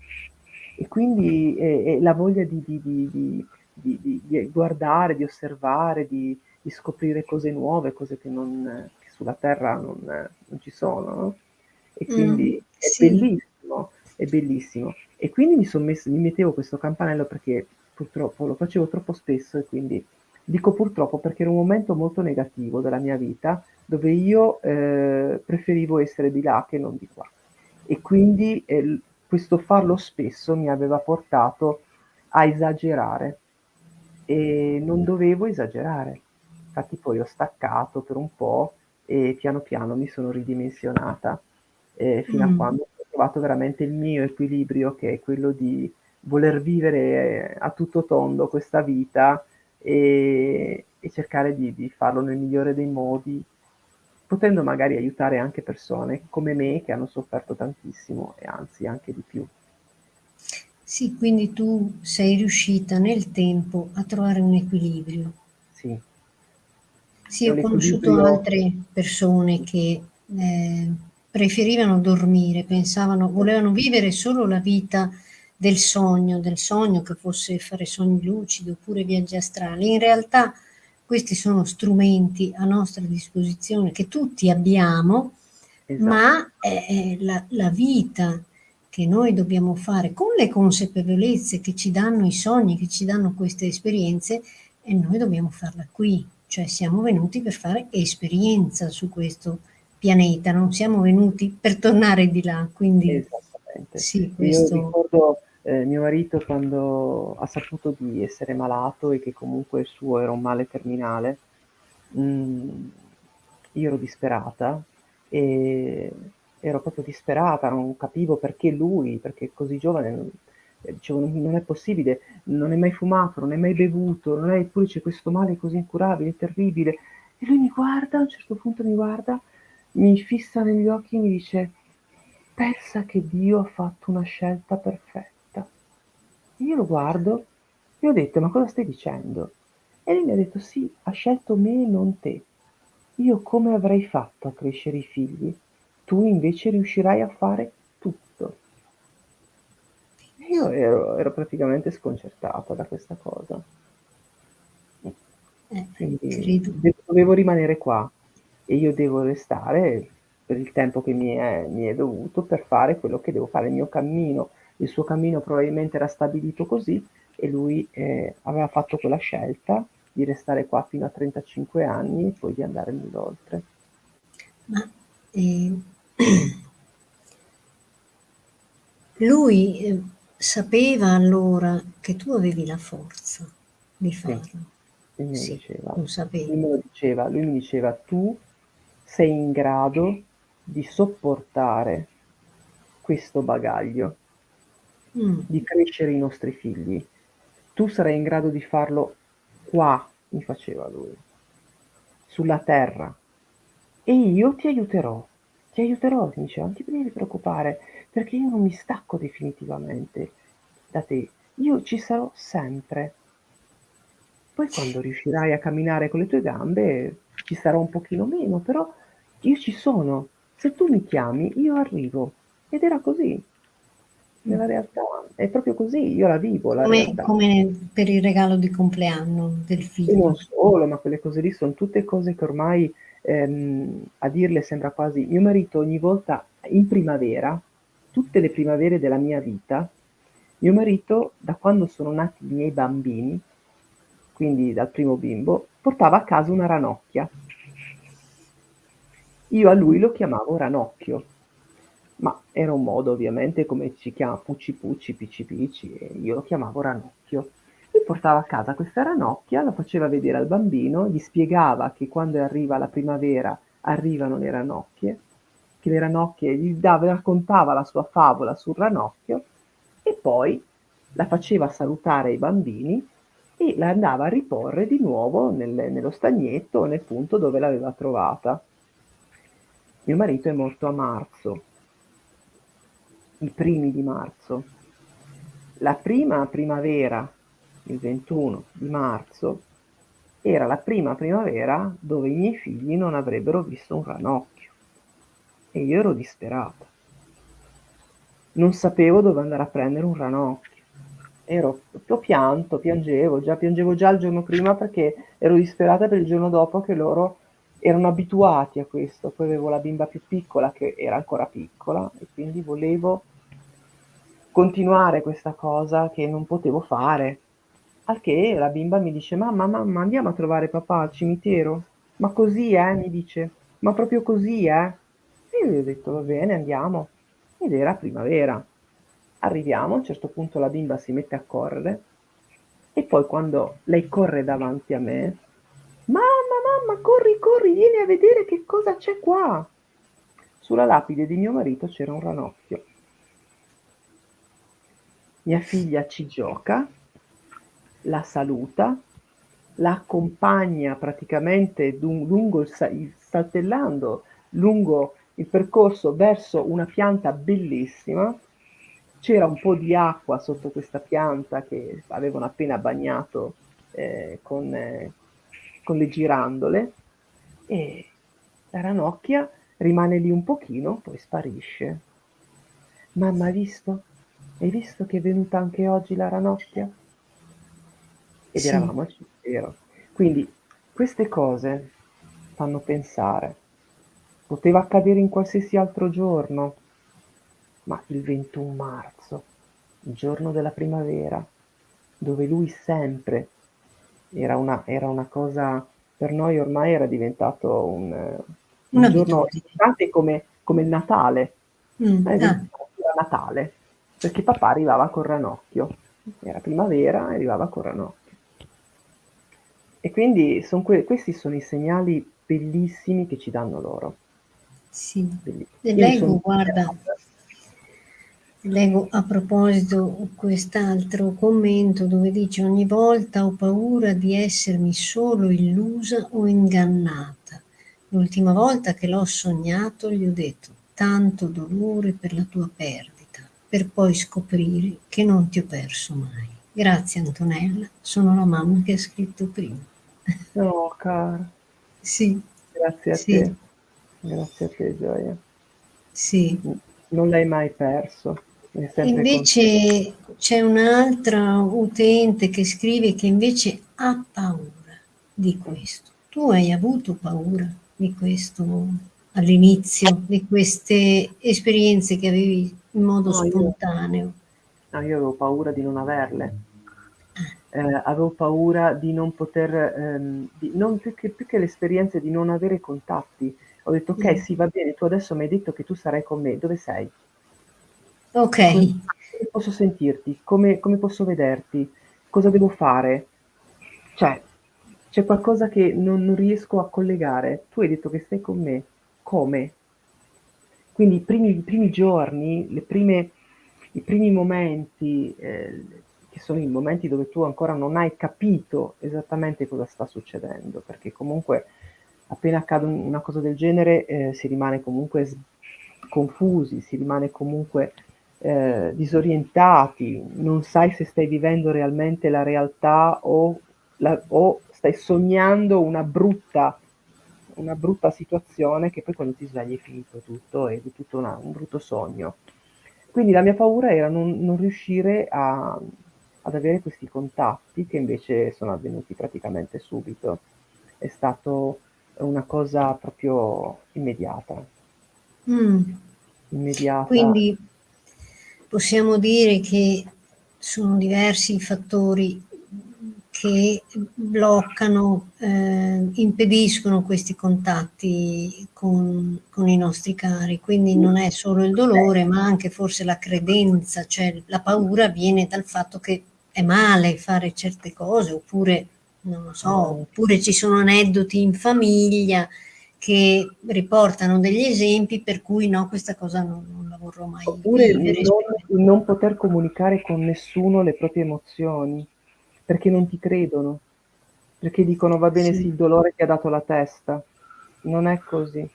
E quindi è, è la voglia di, di, di, di, guardare, di osservare, di, scoprire cose nuove, cose che, non, che sulla Terra non, non, ci sono. No? E quindi mm, è sì. bellissimo, è bellissimo. E quindi mi, messo, mi mettevo questo campanello perché purtroppo lo facevo troppo spesso e quindi Dico purtroppo perché era un momento molto negativo della mia vita dove io eh, preferivo essere di là che non di qua. E quindi eh, questo farlo spesso mi aveva portato a esagerare e non dovevo esagerare. Infatti poi ho staccato per un po' e piano piano mi sono ridimensionata eh, fino mm. a quando ho trovato veramente il mio equilibrio che è quello di voler vivere a tutto tondo questa vita e, e cercare di, di, farlo nel migliore dei modi, potendo magari aiutare anche persone come me che hanno sofferto tantissimo e anzi anche di più. Sì, quindi tu sei riuscita nel tempo a trovare un equilibrio. Sì. Sì, ho conosciuto altre persone che eh, preferivano dormire, pensavano, volevano vivere solo la vita del sogno, del sogno che fosse fare sogni lucidi oppure viaggi astrali. In realtà questi sono strumenti a nostra disposizione che tutti abbiamo, esatto. ma è la, la vita che noi dobbiamo fare con le consapevolezze che ci danno i sogni, che ci danno queste esperienze, e noi dobbiamo farla qui. Cioè siamo venuti per fare esperienza su questo pianeta, non siamo venuti per tornare di là. Quindi Esattamente. Sì, questo... Io ricordo eh, mio marito quando ha saputo di essere malato e che comunque il suo era un male terminale, mh, mm, io ero disperata e ero proprio disperata, non capivo perché lui, perché così giovane, dicevo non è possibile, non è mai fumato, non è mai bevuto, non è, eppure c'è questo male così incurabile, terribile. E lui mi guarda, a un certo punto mi guarda, mi fissa negli occhi e mi dice, pensa che Dio ha fatto una scelta perfetta. Io lo guardo e ho detto: "Ma cosa stai dicendo?" E lui mi ha detto: "Sì, ha scelto me e non te. Io come avrei fatto a crescere i figli? Tu invece riuscirai a fare tutto." Io ero ero praticamente sconcertata da questa cosa. Eh, Quindi dovevo rimanere qua e io devo restare per il tempo che mi è mi è dovuto per fare quello che devo fare, il mio cammino il suo cammino probabilmente era stabilito così e lui eh, aveva fatto quella scelta di restare qua fino a 35 anni e poi di andare nell'oltre. Ma eh, lui eh, sapeva allora che tu avevi la forza di farlo? Sì, lui mi sì, diceva. Lui me lo diceva, lui mi diceva tu sei in grado di sopportare questo bagaglio mm. di crescere i nostri figli. Tu sarai in grado di farlo qua, mi faceva lui, sulla terra. E io ti aiuterò, ti aiuterò, mi diceva, non ti devi preoccupare, perché io non mi stacco definitivamente da te, io ci sarò sempre. Poi quando riuscirai a camminare con le tue gambe ci sarò un pochino meno, però io ci sono. Se tu mi chiami, io arrivo. Ed era così nella realtà è proprio così, io la vivo. La come, come, per il regalo di compleanno del figlio. E non solo, ma quelle cose lì sono tutte cose che ormai ehm, a dirle sembra quasi... Mio marito ogni volta in primavera, tutte le primavere della mia vita, Mio marito, da quando sono nati i miei bambini, quindi dal primo bimbo, portava a casa una ranocchia. Io a lui lo chiamavo Ranocchio, ma era un modo ovviamente come ci chiama Pucci Pucci, Picci Picci, e io lo chiamavo Ranocchio. Lui portava a casa questa ranocchia, la faceva vedere al bambino, gli spiegava che quando arriva la primavera arrivano le ranocchie, che le ranocchie gli dava, raccontava la sua favola sul ranocchio e poi la faceva salutare ai bambini e la andava a riporre di nuovo nel, nello stagnetto nel punto dove l'aveva trovata. Mio marito è morto a marzo, i primi di marzo. La prima primavera, il 21 di marzo, era la prima primavera dove i miei figli non avrebbero visto un ranocchio e io ero disperata. Non sapevo dove andare a prendere un ranocchio. Ero, ho pianto, piangevo, già piangevo già il giorno prima perché ero disperata per il giorno dopo che loro erano abituati a questo. Poi avevo la bimba più piccola che era ancora piccola e quindi volevo continuare questa cosa che non potevo fare. Al che la bimba mi dice: Mamma, mamma, andiamo a trovare papà al cimitero? Ma così, eh? Mi dice, ma proprio così, eh? E io gli ho detto: Va bene, andiamo. Ed era primavera. Arriviamo, a un certo punto la bimba si mette a correre e poi quando lei corre davanti a me, mamma, mamma, corri, corri, vieni a vedere che cosa c'è qua. Sulla lapide di mio marito c'era un ranocchio. Mia figlia ci gioca, la saluta, la accompagna praticamente lungo il, saltellando lungo il percorso verso una pianta bellissima. C'era un po' di acqua sotto questa pianta che avevano appena bagnato eh, con, eh, con le girandole e la ranocchia rimane lì un pochino, poi sparisce. Mamma, hai visto? Hai visto che è venuta anche oggi la ranocchia? Ed sì. eravamo al cimitero. Quindi queste cose fanno pensare. Poteva accadere in qualsiasi altro giorno, ma il 21 marzo, il giorno della primavera, dove lui sempre era una, era una cosa, per noi ormai era diventato un, un giorno importante come, come il Natale. Mm, eh, ah. Natale perché papà arrivava col ranocchio, era primavera e arrivava col ranocchio. E quindi son que- questi sono i segnali bellissimi che ci danno loro. Sì, leggo, guarda, leggo a proposito quest'altro commento dove dice ogni volta ho paura di essermi solo illusa o ingannata. L'ultima volta che l'ho sognato gli ho detto tanto dolore per la tua perdita per poi scoprire che non ti ho perso mai. Grazie Antonella, sono la mamma che ha scritto prima. No, cara. Sì. Grazie a sì. te. Grazie a te, Gioia. Sì. Non l'hai mai perso. Invece c'è un'altra utente che scrive che invece ha paura di questo. Tu hai avuto paura di questo all'inizio, di queste esperienze che avevi in modo no, spontaneo? Io, no, io avevo paura di non averle. Eh, avevo paura di non poter, ehm, di, non più, che, più che l'esperienza di non avere contatti. Ho detto, ok, mm. sì, va bene, tu adesso mi hai detto che tu sarai con me, dove sei? Ok. Come, come posso sentirti? Come, come posso vederti? Cosa devo fare? Cioè, c'è qualcosa che non, non riesco a collegare. Tu hai detto che stai con me. Come? Quindi i primi, i primi giorni, prime, i primi momenti, eh, che sono i momenti dove tu ancora non hai capito esattamente cosa sta succedendo, perché comunque appena accade una cosa del genere eh, si rimane comunque confusi, si rimane comunque eh, disorientati, non sai se stai vivendo realmente la realtà o, la, o stai sognando una brutta una brutta situazione che poi quando ti svegli è finito tutto è tutto una, un brutto sogno. Quindi la mia paura era non, non riuscire a, ad avere questi contatti che invece sono avvenuti praticamente subito. È stato una cosa proprio immediata. Mm. Immediata. Quindi possiamo dire che sono diversi i fattori che bloccano, eh, impediscono questi contatti con, con, i nostri cari. Quindi non è solo il dolore, ma anche forse la credenza, cioè la paura viene dal fatto che è male fare certe cose, oppure, non lo so, oppure ci sono aneddoti in famiglia che riportano degli esempi per cui no, questa cosa non, non la vorrò mai Oppure vivere. Non, non poter comunicare con nessuno le proprie emozioni perché non ti credono, perché dicono va bene sì, il dolore che ha dato la testa. Non è così,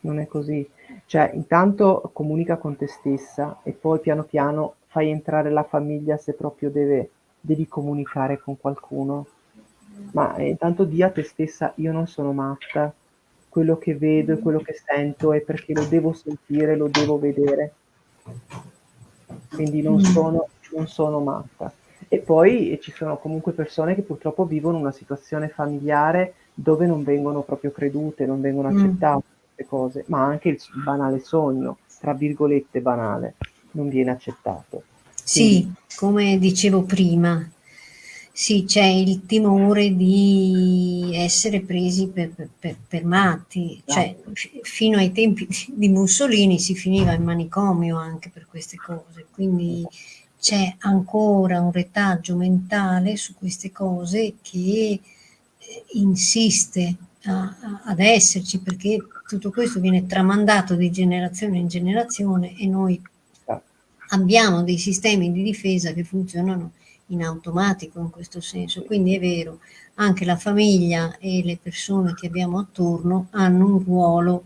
non è così. Cioè, intanto comunica con te stessa e poi piano piano fai entrare la famiglia se proprio deve, devi comunicare con qualcuno. Ma intanto di a te stessa, io non sono matta, quello che vedo e quello che sento è perché lo devo sentire, lo devo vedere. Quindi non mm. sono, non sono matta. E poi ci sono comunque persone che purtroppo vivono una situazione familiare dove non vengono proprio credute, non vengono mm. accettate mm. queste cose, ma anche il banale sogno, tra virgolette banale, non viene accettato. Sì, Quindi, come dicevo prima, sì, c'è il timore di essere presi per, per, per matti, cioè esatto. fino ai tempi di Mussolini si finiva in manicomio anche per queste cose, quindi c'è ancora un retaggio mentale su queste cose che eh, insiste a, a, ad esserci perché tutto questo viene tramandato di generazione in generazione e noi abbiamo dei sistemi di difesa che funzionano in automatico in questo senso, quindi è vero, anche la famiglia e le persone che abbiamo attorno hanno un ruolo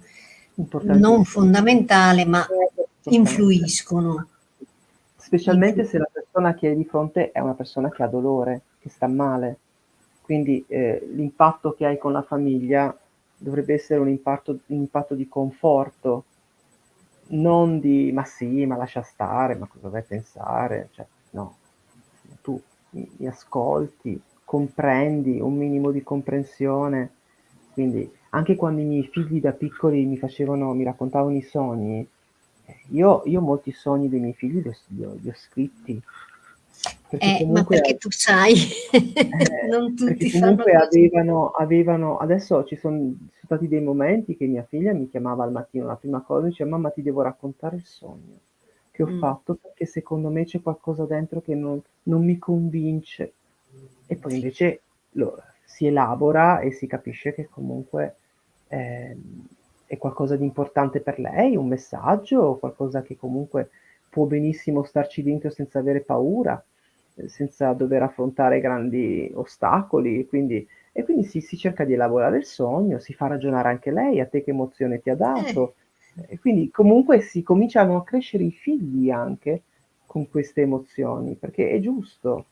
non fondamentale ma influiscono specialmente se la persona che hai di fronte è una persona che ha dolore, che sta male. Quindi eh, l'impatto che hai con la famiglia dovrebbe essere un impatto, un impatto di conforto, non di ma sì, ma lascia stare, ma cosa vai pensare? Cioè, no, tu mi, mi ascolti, comprendi, un minimo di comprensione. Quindi anche quando i miei figli da piccoli mi facevano, mi raccontavano i sogni, io, io molti sogni dei miei figli li ho, li ho, li ho scritti. Perché eh, ma perché tu sai, eh, non tutti comunque avevano, avevano, adesso ci sono, sono, stati dei momenti che mia figlia mi chiamava al mattino, la prima cosa dice mamma ti devo raccontare il sogno che ho mm. fatto perché secondo me c'è qualcosa dentro che non, non mi convince e poi invece lo, si elabora e si capisce che comunque eh, è qualcosa di importante per lei, un messaggio, qualcosa che comunque può benissimo starci dentro senza avere paura, eh, senza dover affrontare grandi ostacoli. Quindi, e quindi si, si, cerca di elaborare il sogno, si fa ragionare anche lei, a te che emozione ti ha dato. Eh. E quindi comunque si cominciano a crescere i figli anche con queste emozioni, perché è giusto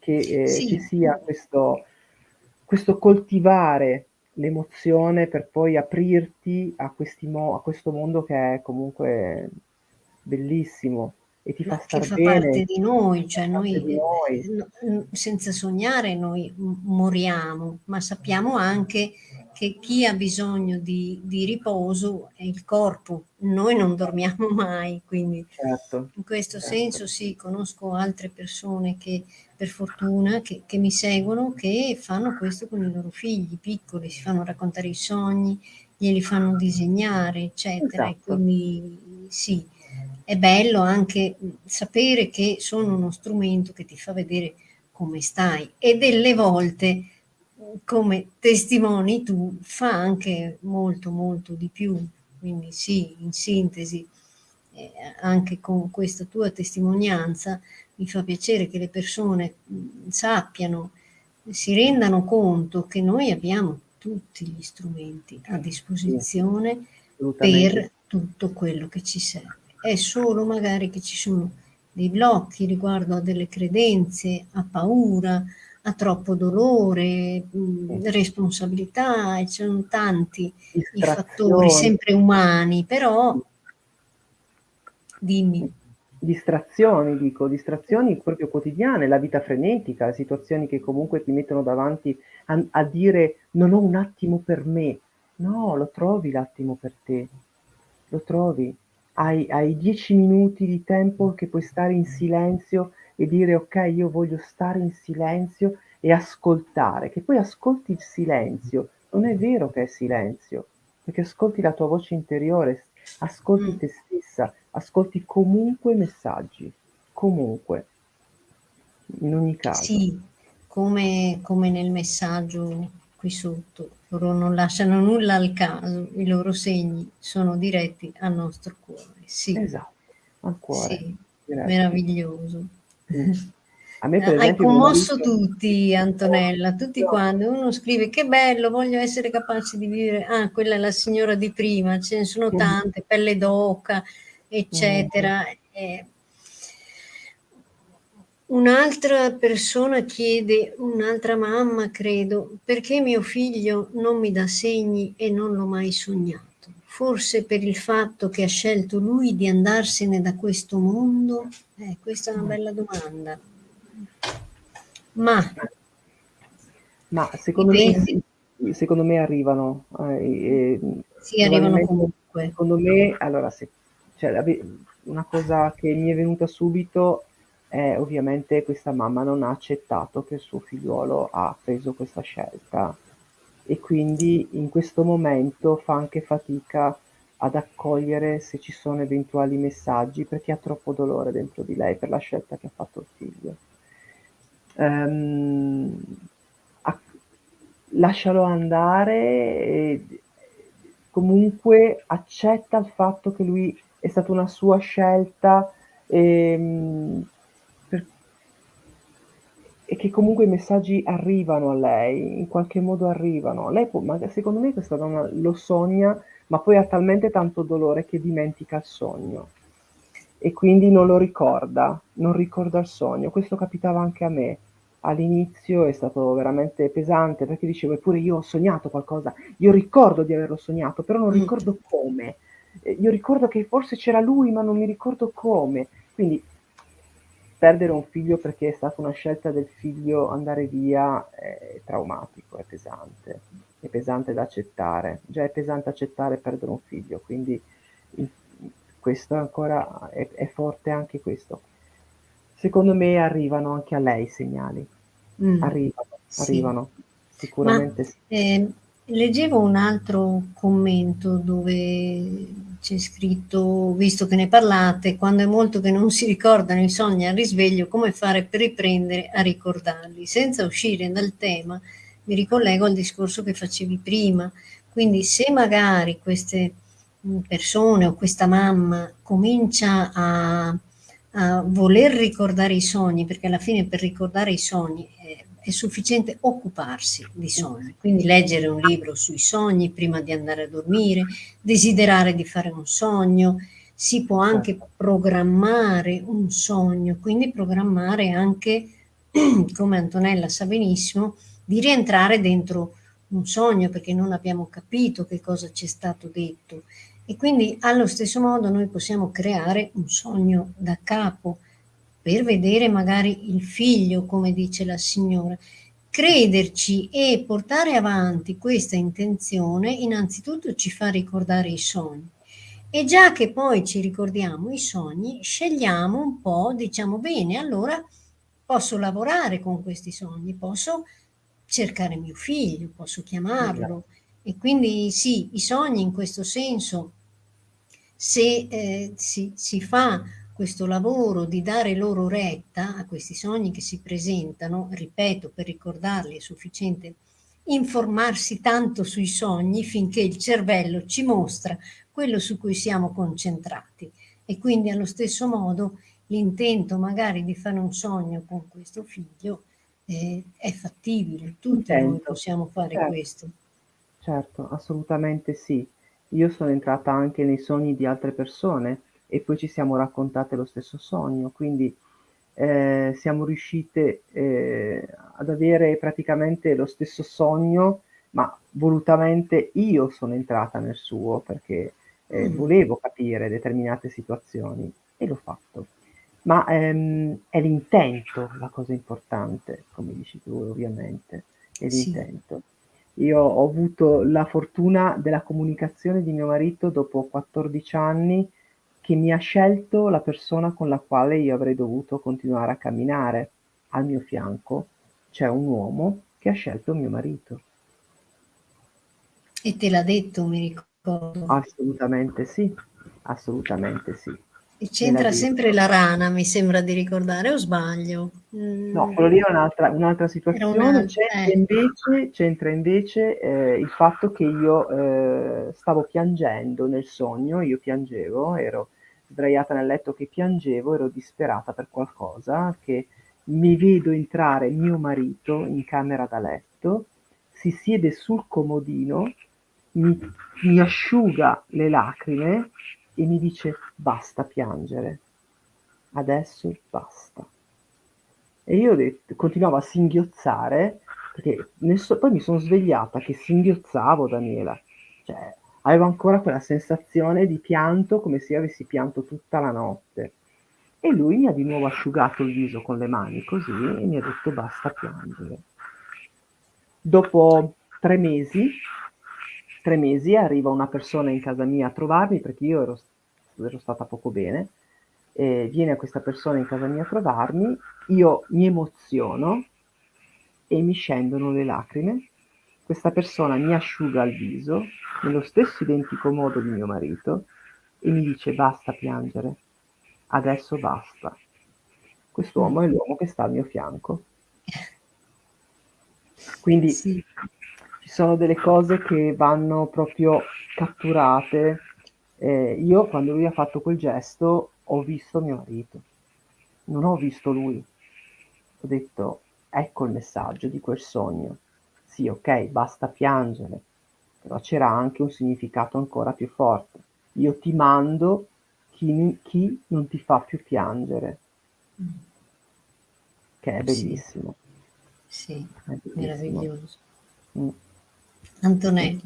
che eh, sì. ci sia questo, questo coltivare l'emozione per poi aprirti a, mo- a, questo mondo che è comunque bellissimo e ti fa bene. Che fa parte di noi, cioè noi, di noi, senza sognare noi moriamo, ma sappiamo anche che chi ha bisogno di, di, riposo è il corpo, noi non dormiamo mai, quindi certo, in questo certo. senso sì, conosco altre persone che per fortuna che, che, mi seguono che fanno questo con i loro figli piccoli, si fanno raccontare i sogni, glieli fanno disegnare, eccetera, esatto. e quindi sì, è bello anche sapere che sono uno strumento che ti fa vedere come stai e delle volte come testimoni tu fa anche molto molto di più, quindi sì, in sintesi, eh, anche con questa tua testimonianza mi fa piacere che le persone sappiano, si rendano conto che noi abbiamo tutti gli strumenti a disposizione per tutto quello che ci serve. È solo magari che ci sono dei blocchi riguardo a delle credenze, a paura, ha troppo dolore, mh, responsabilità, e ci sono tanti i fattori sempre umani, però dimmi. Distrazioni, dico, distrazioni proprio quotidiane, la vita frenetica, situazioni che comunque ti mettono davanti a, a dire non ho un attimo per me. No, lo trovi l'attimo per te, lo trovi. Hai, hai dieci minuti di tempo che puoi stare in silenzio e dire ok, io voglio stare in silenzio e ascoltare, che poi ascolti il silenzio, non è vero che è silenzio, perché ascolti la tua voce interiore, ascolti mm. te stessa, ascolti comunque i messaggi, comunque, in ogni caso. Sì, come, come nel messaggio qui sotto, loro non lasciano nulla al caso, i loro segni sono diretti al nostro cuore. Sì. Esatto, al cuore. Sì, meraviglioso. Mm. Per Hai esempio commosso marito... tutti, Antonella, tutti quanti. Uno scrive che bello, voglio essere capace di vivere. Ah, quella è la signora di prima, ce ne sono tante, pelle d'oca, eccetera. Eh, un'altra persona chiede, un'altra mamma credo, perché mio figlio non mi dà segni e non l'ho mai sognato? Forse per il fatto che ha scelto lui di andarsene da questo mondo? Eh, questa è una bella domanda. Ma, Ma secondo, me, secondo me arrivano. Eh, sì, arrivano comunque. Secondo me, allora, se, cioè, una cosa che mi è venuta subito è ovviamente questa mamma non ha accettato che il suo figliuolo ha preso questa scelta. E quindi in questo momento fa anche fatica ad accogliere se ci sono eventuali messaggi perché ha troppo dolore dentro di lei per la scelta che ha fatto il figlio. Ehm, a, lascialo andare e comunque accetta il fatto che lui è stata una sua scelta e, ehm, e che comunque i messaggi arrivano a lei, in qualche modo arrivano. Lei può, ma secondo me questa donna lo sogna, ma poi ha talmente tanto dolore che dimentica il sogno e quindi non lo ricorda, non ricorda il sogno. Questo capitava anche a me all'inizio è stato veramente pesante perché dicevo eppure io ho sognato qualcosa, io ricordo di averlo sognato, però non mm. ricordo come. Io ricordo che forse c'era lui, ma non mi ricordo come. Quindi perdere un figlio perché è stata una scelta del figlio andare via è traumatico, è pesante, è pesante da accettare. Già è pesante accettare perdere un figlio, quindi questo ancora è, è forte anche questo. Secondo me arrivano anche a lei i segnali. Mm. Arrivano, sì. arrivano, sicuramente Ma, sì. Eh, leggevo un altro commento dove c'è scritto, visto che ne parlate, quando è molto che non si ricordano i sogni al risveglio, come fare per riprendere a ricordarli? Senza uscire dal tema, mi ricollego al discorso che facevi prima. Quindi se magari queste mm, persone o questa mamma comincia a a voler ricordare i sogni, perché alla fine per ricordare i sogni è, sufficiente occuparsi di sogni, quindi leggere un libro sui sogni prima di andare a dormire, desiderare di fare un sogno, si può anche certo. programmare un sogno, quindi programmare anche, come Antonella sa benissimo, di rientrare dentro un sogno perché non abbiamo capito che cosa ci è stato detto. E quindi allo stesso modo noi possiamo creare un sogno da capo per vedere magari il figlio, come dice la signora. Crederci e portare avanti questa intenzione innanzitutto ci fa ricordare i sogni. E già che poi ci ricordiamo i sogni, scegliamo un po', diciamo bene, allora posso lavorare con questi sogni, posso cercare mio figlio, posso chiamarlo. E quindi sì, i sogni in questo senso se eh, si, si fa questo lavoro di dare loro retta a questi sogni che si presentano, ripeto, per ricordarli è sufficiente informarsi tanto sui sogni finché il cervello ci mostra quello su cui siamo concentrati e quindi allo stesso modo l'intento magari di fare un sogno con questo figlio eh, è fattibile, tutti Intento. noi possiamo fare certo. questo. Certo, assolutamente sì. Io sono entrata anche nei sogni di altre persone e poi ci siamo raccontate lo stesso sogno, quindi eh, siamo riuscite eh, ad avere praticamente lo stesso sogno, ma volutamente io sono entrata nel suo perché eh, mm. volevo capire determinate situazioni e l'ho fatto. Ma ehm, è l'intento la cosa importante, come dici tu ovviamente, è l'intento. Sì. Io ho avuto la fortuna della comunicazione di mio marito dopo 14 anni che mi ha scelto la persona con la quale io avrei dovuto continuare a camminare. Al mio fianco c'è un uomo che ha scelto mio marito. E te l'ha detto, mi ricordo. Assolutamente sì, assolutamente sì. E c'entra sempre la rana, mi sembra di ricordare, o sbaglio? Mm. No, quello lì è un'altra, un'altra situazione. C'entra eh. invece, c'entra invece eh, il fatto che io eh, stavo piangendo nel sogno, io piangevo, ero sdraiata nel letto che piangevo, ero disperata per qualcosa, che mi vedo entrare mio marito in camera da letto, si siede sul comodino, mi, mi asciuga le lacrime e mi dice basta piangere, adesso basta. E io detto, continuavo a singhiozzare, perché so, poi mi sono svegliata che singhiozzavo Daniela, cioè avevo ancora quella sensazione di pianto come se io avessi pianto tutta la notte. E lui mi ha di nuovo asciugato il viso con le mani così e mi ha detto basta piangere. Dopo tre mesi tre mesi arriva una persona in casa mia a trovarmi perché io ero, ero stata poco bene. Viene questa persona in casa mia a trovarmi, io mi emoziono e mi scendono le lacrime. Questa persona mi asciuga il viso nello stesso identico modo di mio marito e mi dice basta piangere, adesso basta. Quest'uomo è l'uomo che sta al mio fianco. Quindi sì ci sono delle cose che vanno proprio catturate. Eh, io quando lui ha fatto quel gesto ho visto mio marito, non ho visto lui. Ho detto, ecco il messaggio di quel sogno. Sì, ok, basta piangere, però c'era anche un significato ancora più forte. Io ti mando chi, chi non ti fa più piangere, che è bellissimo. Sì, sì è bellissimo. meraviglioso. Mm. Antonello,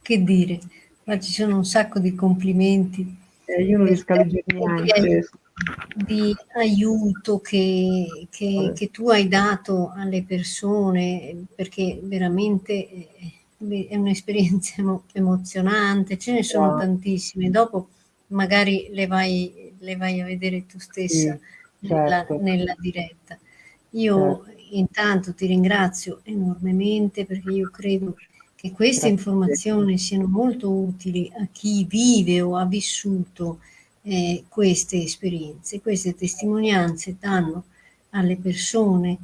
che dire, ma ci sono un sacco di complimenti. Eh, io non riesco a leggere niente. Di aiuto che, che, che, tu hai dato alle persone, perché veramente eh, è un'esperienza emozionante, ce ne sono tantissime. Dopo magari le vai, le vai, a vedere tu stessa sì, certo. nella, nella, diretta. Io certo. intanto ti ringrazio enormemente perché io credo che che queste informazioni siano molto utili a chi vive o ha vissuto eh, queste esperienze. Queste testimonianze danno alle persone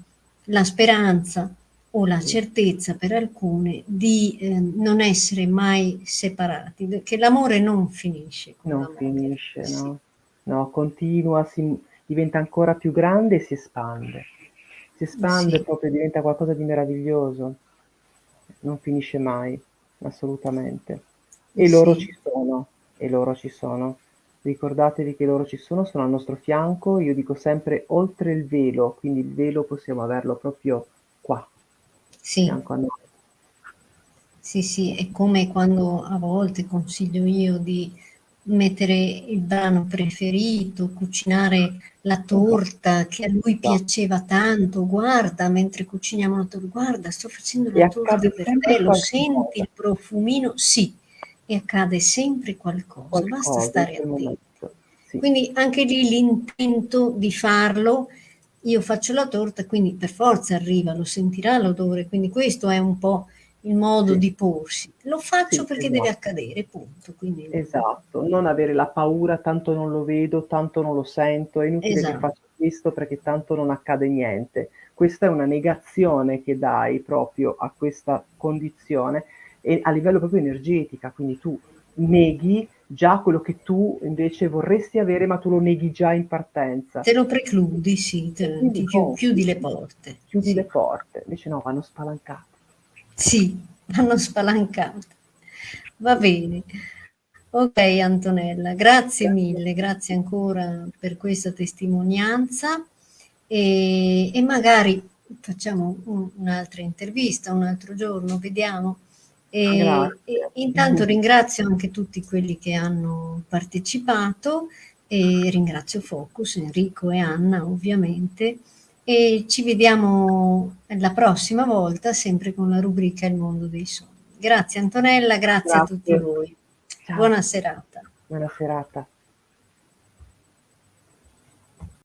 la speranza o la certezza per alcune di eh, non essere mai separati, che l'amore non finisce. non finisce, sì. no. no, continua, si, diventa ancora più grande e si espande. Si espande sì. proprio, diventa qualcosa di meraviglioso non finisce mai, assolutamente. E sì. loro ci sono, e loro ci sono. Ricordatevi che loro ci sono, sono al nostro fianco, io dico sempre oltre il velo, quindi il velo possiamo averlo proprio qua, sì. fianco a noi. Sì, sì, è come quando a volte consiglio io di mettere il brano preferito, cucinare la torta che a lui piaceva tanto, guarda mentre cuciniamo la torta, guarda sto facendo la torta per te, lo senti il profumino? Sì, e accade sempre qualcosa, qualcosa basta stare attenti. Sì. Quindi anche lì l'intento di farlo, io faccio la torta, quindi per forza arriva, lo sentirà l'odore, quindi questo è un po' il modo sì. di porsi. Lo faccio sì, perché esatto. deve accadere, punto. Quindi... Esatto, non avere la paura, tanto non lo vedo, tanto non lo sento, è inutile esatto. che faccio questo perché tanto non accade niente. Questa è una negazione che dai proprio a questa condizione e a livello proprio energetica, quindi tu neghi già quello che tu invece vorresti avere, ma tu lo neghi già in partenza. Te lo precludi, sì, te, ti chiudi, chiudi le porte. Chiudi sì. le porte, invece no, vanno spalancate. Sì, hanno spalancato. Va bene. Ok Antonella, grazie mille, grazie ancora per questa testimonianza e, e magari facciamo un, un'altra intervista un altro giorno, vediamo. E, e intanto ringrazio anche tutti quelli che hanno partecipato e ringrazio Focus, Enrico e Anna ovviamente e ci vediamo la prossima volta sempre con la rubrica Il mondo dei sogni. Grazie Antonella, grazie, grazie. a tutti voi. Ciao. Buona serata. Buona serata.